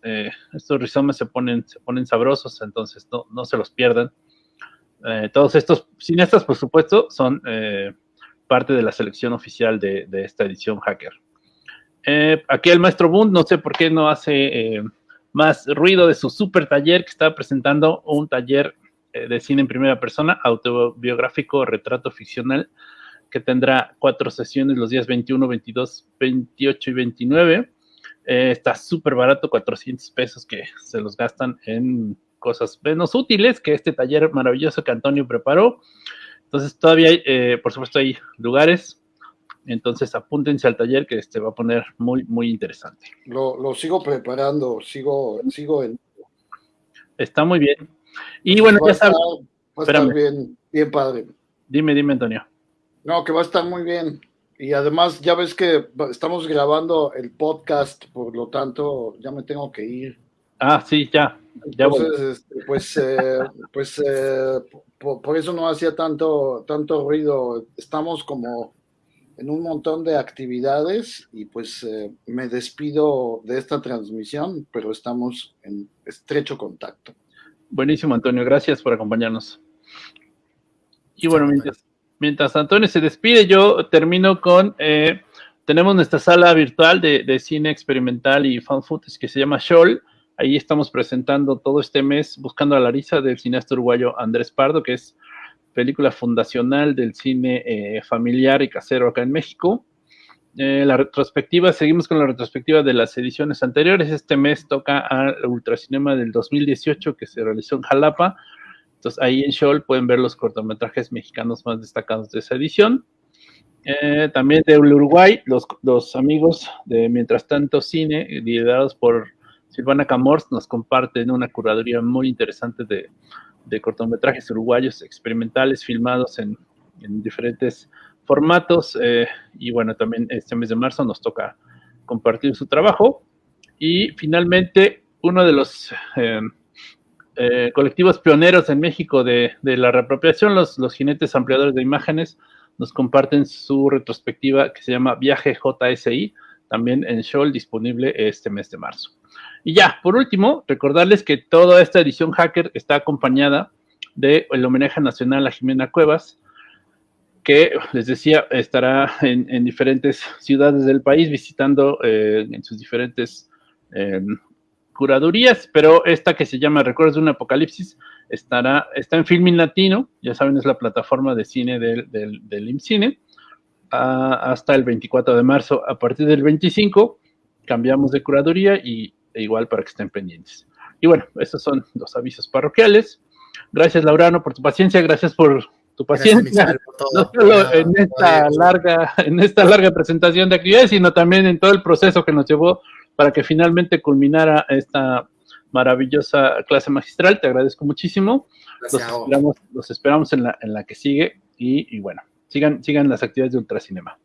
estos rizomas se ponen, se ponen sabrosos, entonces no, se los pierdan. Todos estos cineastas, por supuesto, son parte de la selección oficial de, esta edición hacker. Eh, aquí el maestro Bund, no sé por qué no hace eh, más ruido de su super taller que está presentando un taller de cine en primera persona, autobiográfico, retrato ficcional, que tendrá cuatro sesiones los días 21, 22, 28 y 29. está súper barato, 400 pesos que se los gastan en cosas menos útiles que este taller maravilloso que Antonio preparó. Entonces todavía eh, por supuesto, hay lugares. Entonces apúntense al taller que este va a poner muy, muy interesante. Lo, sigo preparando, sigo, sigo en... Está muy bien. Y bueno, ya sabes... Va a estar bien, bien padre. Dime, dime, Antonio. No, que va a estar muy bien. Y además, ya ves que estamos grabando el podcast, por lo tanto, ya me tengo que ir. Ah, sí, ya. Entonces, este, pues, eh, pues eh, por, eso no hacía tanto, tanto ruido. Estamos como en un montón de actividades y pues eh, me despido de esta transmisión, pero estamos en estrecho contacto. Buenísimo, Antonio. Gracias por acompañarnos. Y bueno, mientras, mientras Antonio se despide, yo termino con... tenemos nuestra sala virtual de, de cine experimental y fan footage que se llama Shoal Ahí estamos presentando todo este mes Buscando a Larisa del cineasta uruguayo Andrés Pardo, que es película fundacional del cine eh, familiar y casero acá en México. Eh, la retrospectiva, seguimos con la retrospectiva de las ediciones anteriores. Este mes toca al Ultracinema del 2018 que se realizó en Jalapa. Entonces ahí en Shoal pueden ver los cortometrajes mexicanos más destacados de esa edición. Eh, también de Uruguay, los, los, amigos de Mientras Tanto Cine, liderados por Silvana Camors nos comparten una curaduría muy interesante de, cortometrajes uruguayos experimentales filmados en, diferentes formatos. Eh, y bueno, también este mes de marzo nos toca compartir su trabajo. Y finalmente, uno de los eh, eh, colectivos pioneros en México de, la reapropiación, los, los jinetes ampliadores de imágenes, nos comparten su retrospectiva que se llama Viaje JSI, también en Shoal, disponible este mes de marzo. Y ya, por último, recordarles que toda esta edición hacker está acompañada del homenaje nacional a Jimena Cuevas, que les decía, estará en, diferentes ciudades del país visitando eh, en sus diferentes em, curadurías, pero esta que se llama Recuerdos de un Apocalipsis estará, está en Filming Latino, ya saben, es la plataforma de cine del, del, IMCINE, hasta el 24 de marzo. A partir del 25 cambiamos de curaduría y igual para que estén pendientes. Y bueno, esos son los avisos parroquiales. Gracias, Laurano, por tu paciencia, gracias por tu paciencia, no solo en esta larga, en esta larga presentación de actividades, sino también en todo el proceso que nos llevó para que finalmente culminara esta maravillosa clase magistral. Te agradezco muchísimo. Los esperamos, los esperamos, en la, en la que sigue y, y bueno, sigan, sigan las actividades de Ultracinema.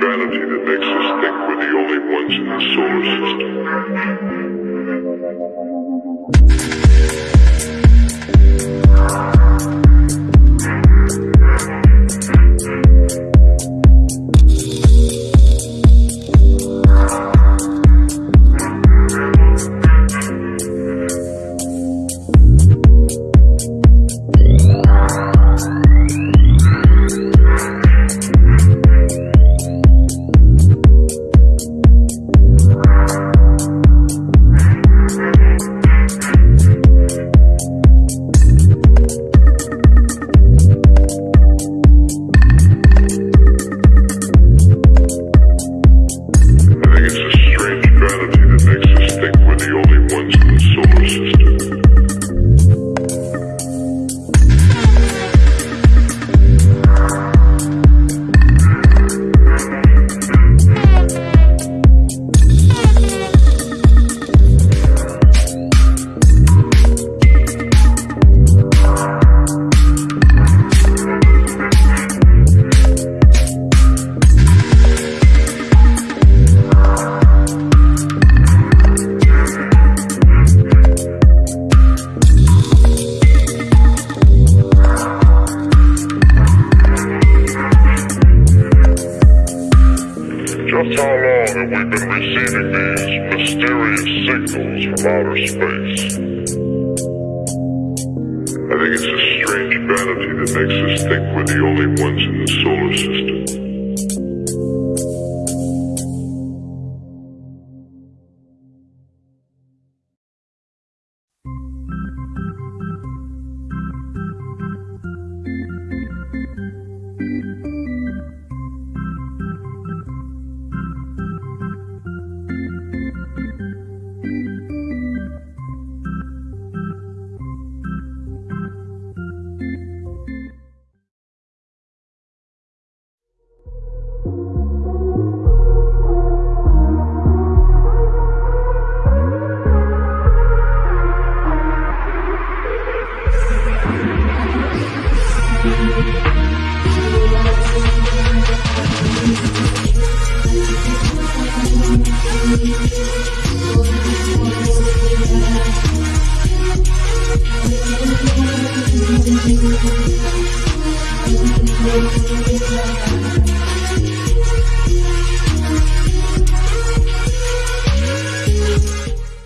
Strange that makes us think we're the only ones in the solar system.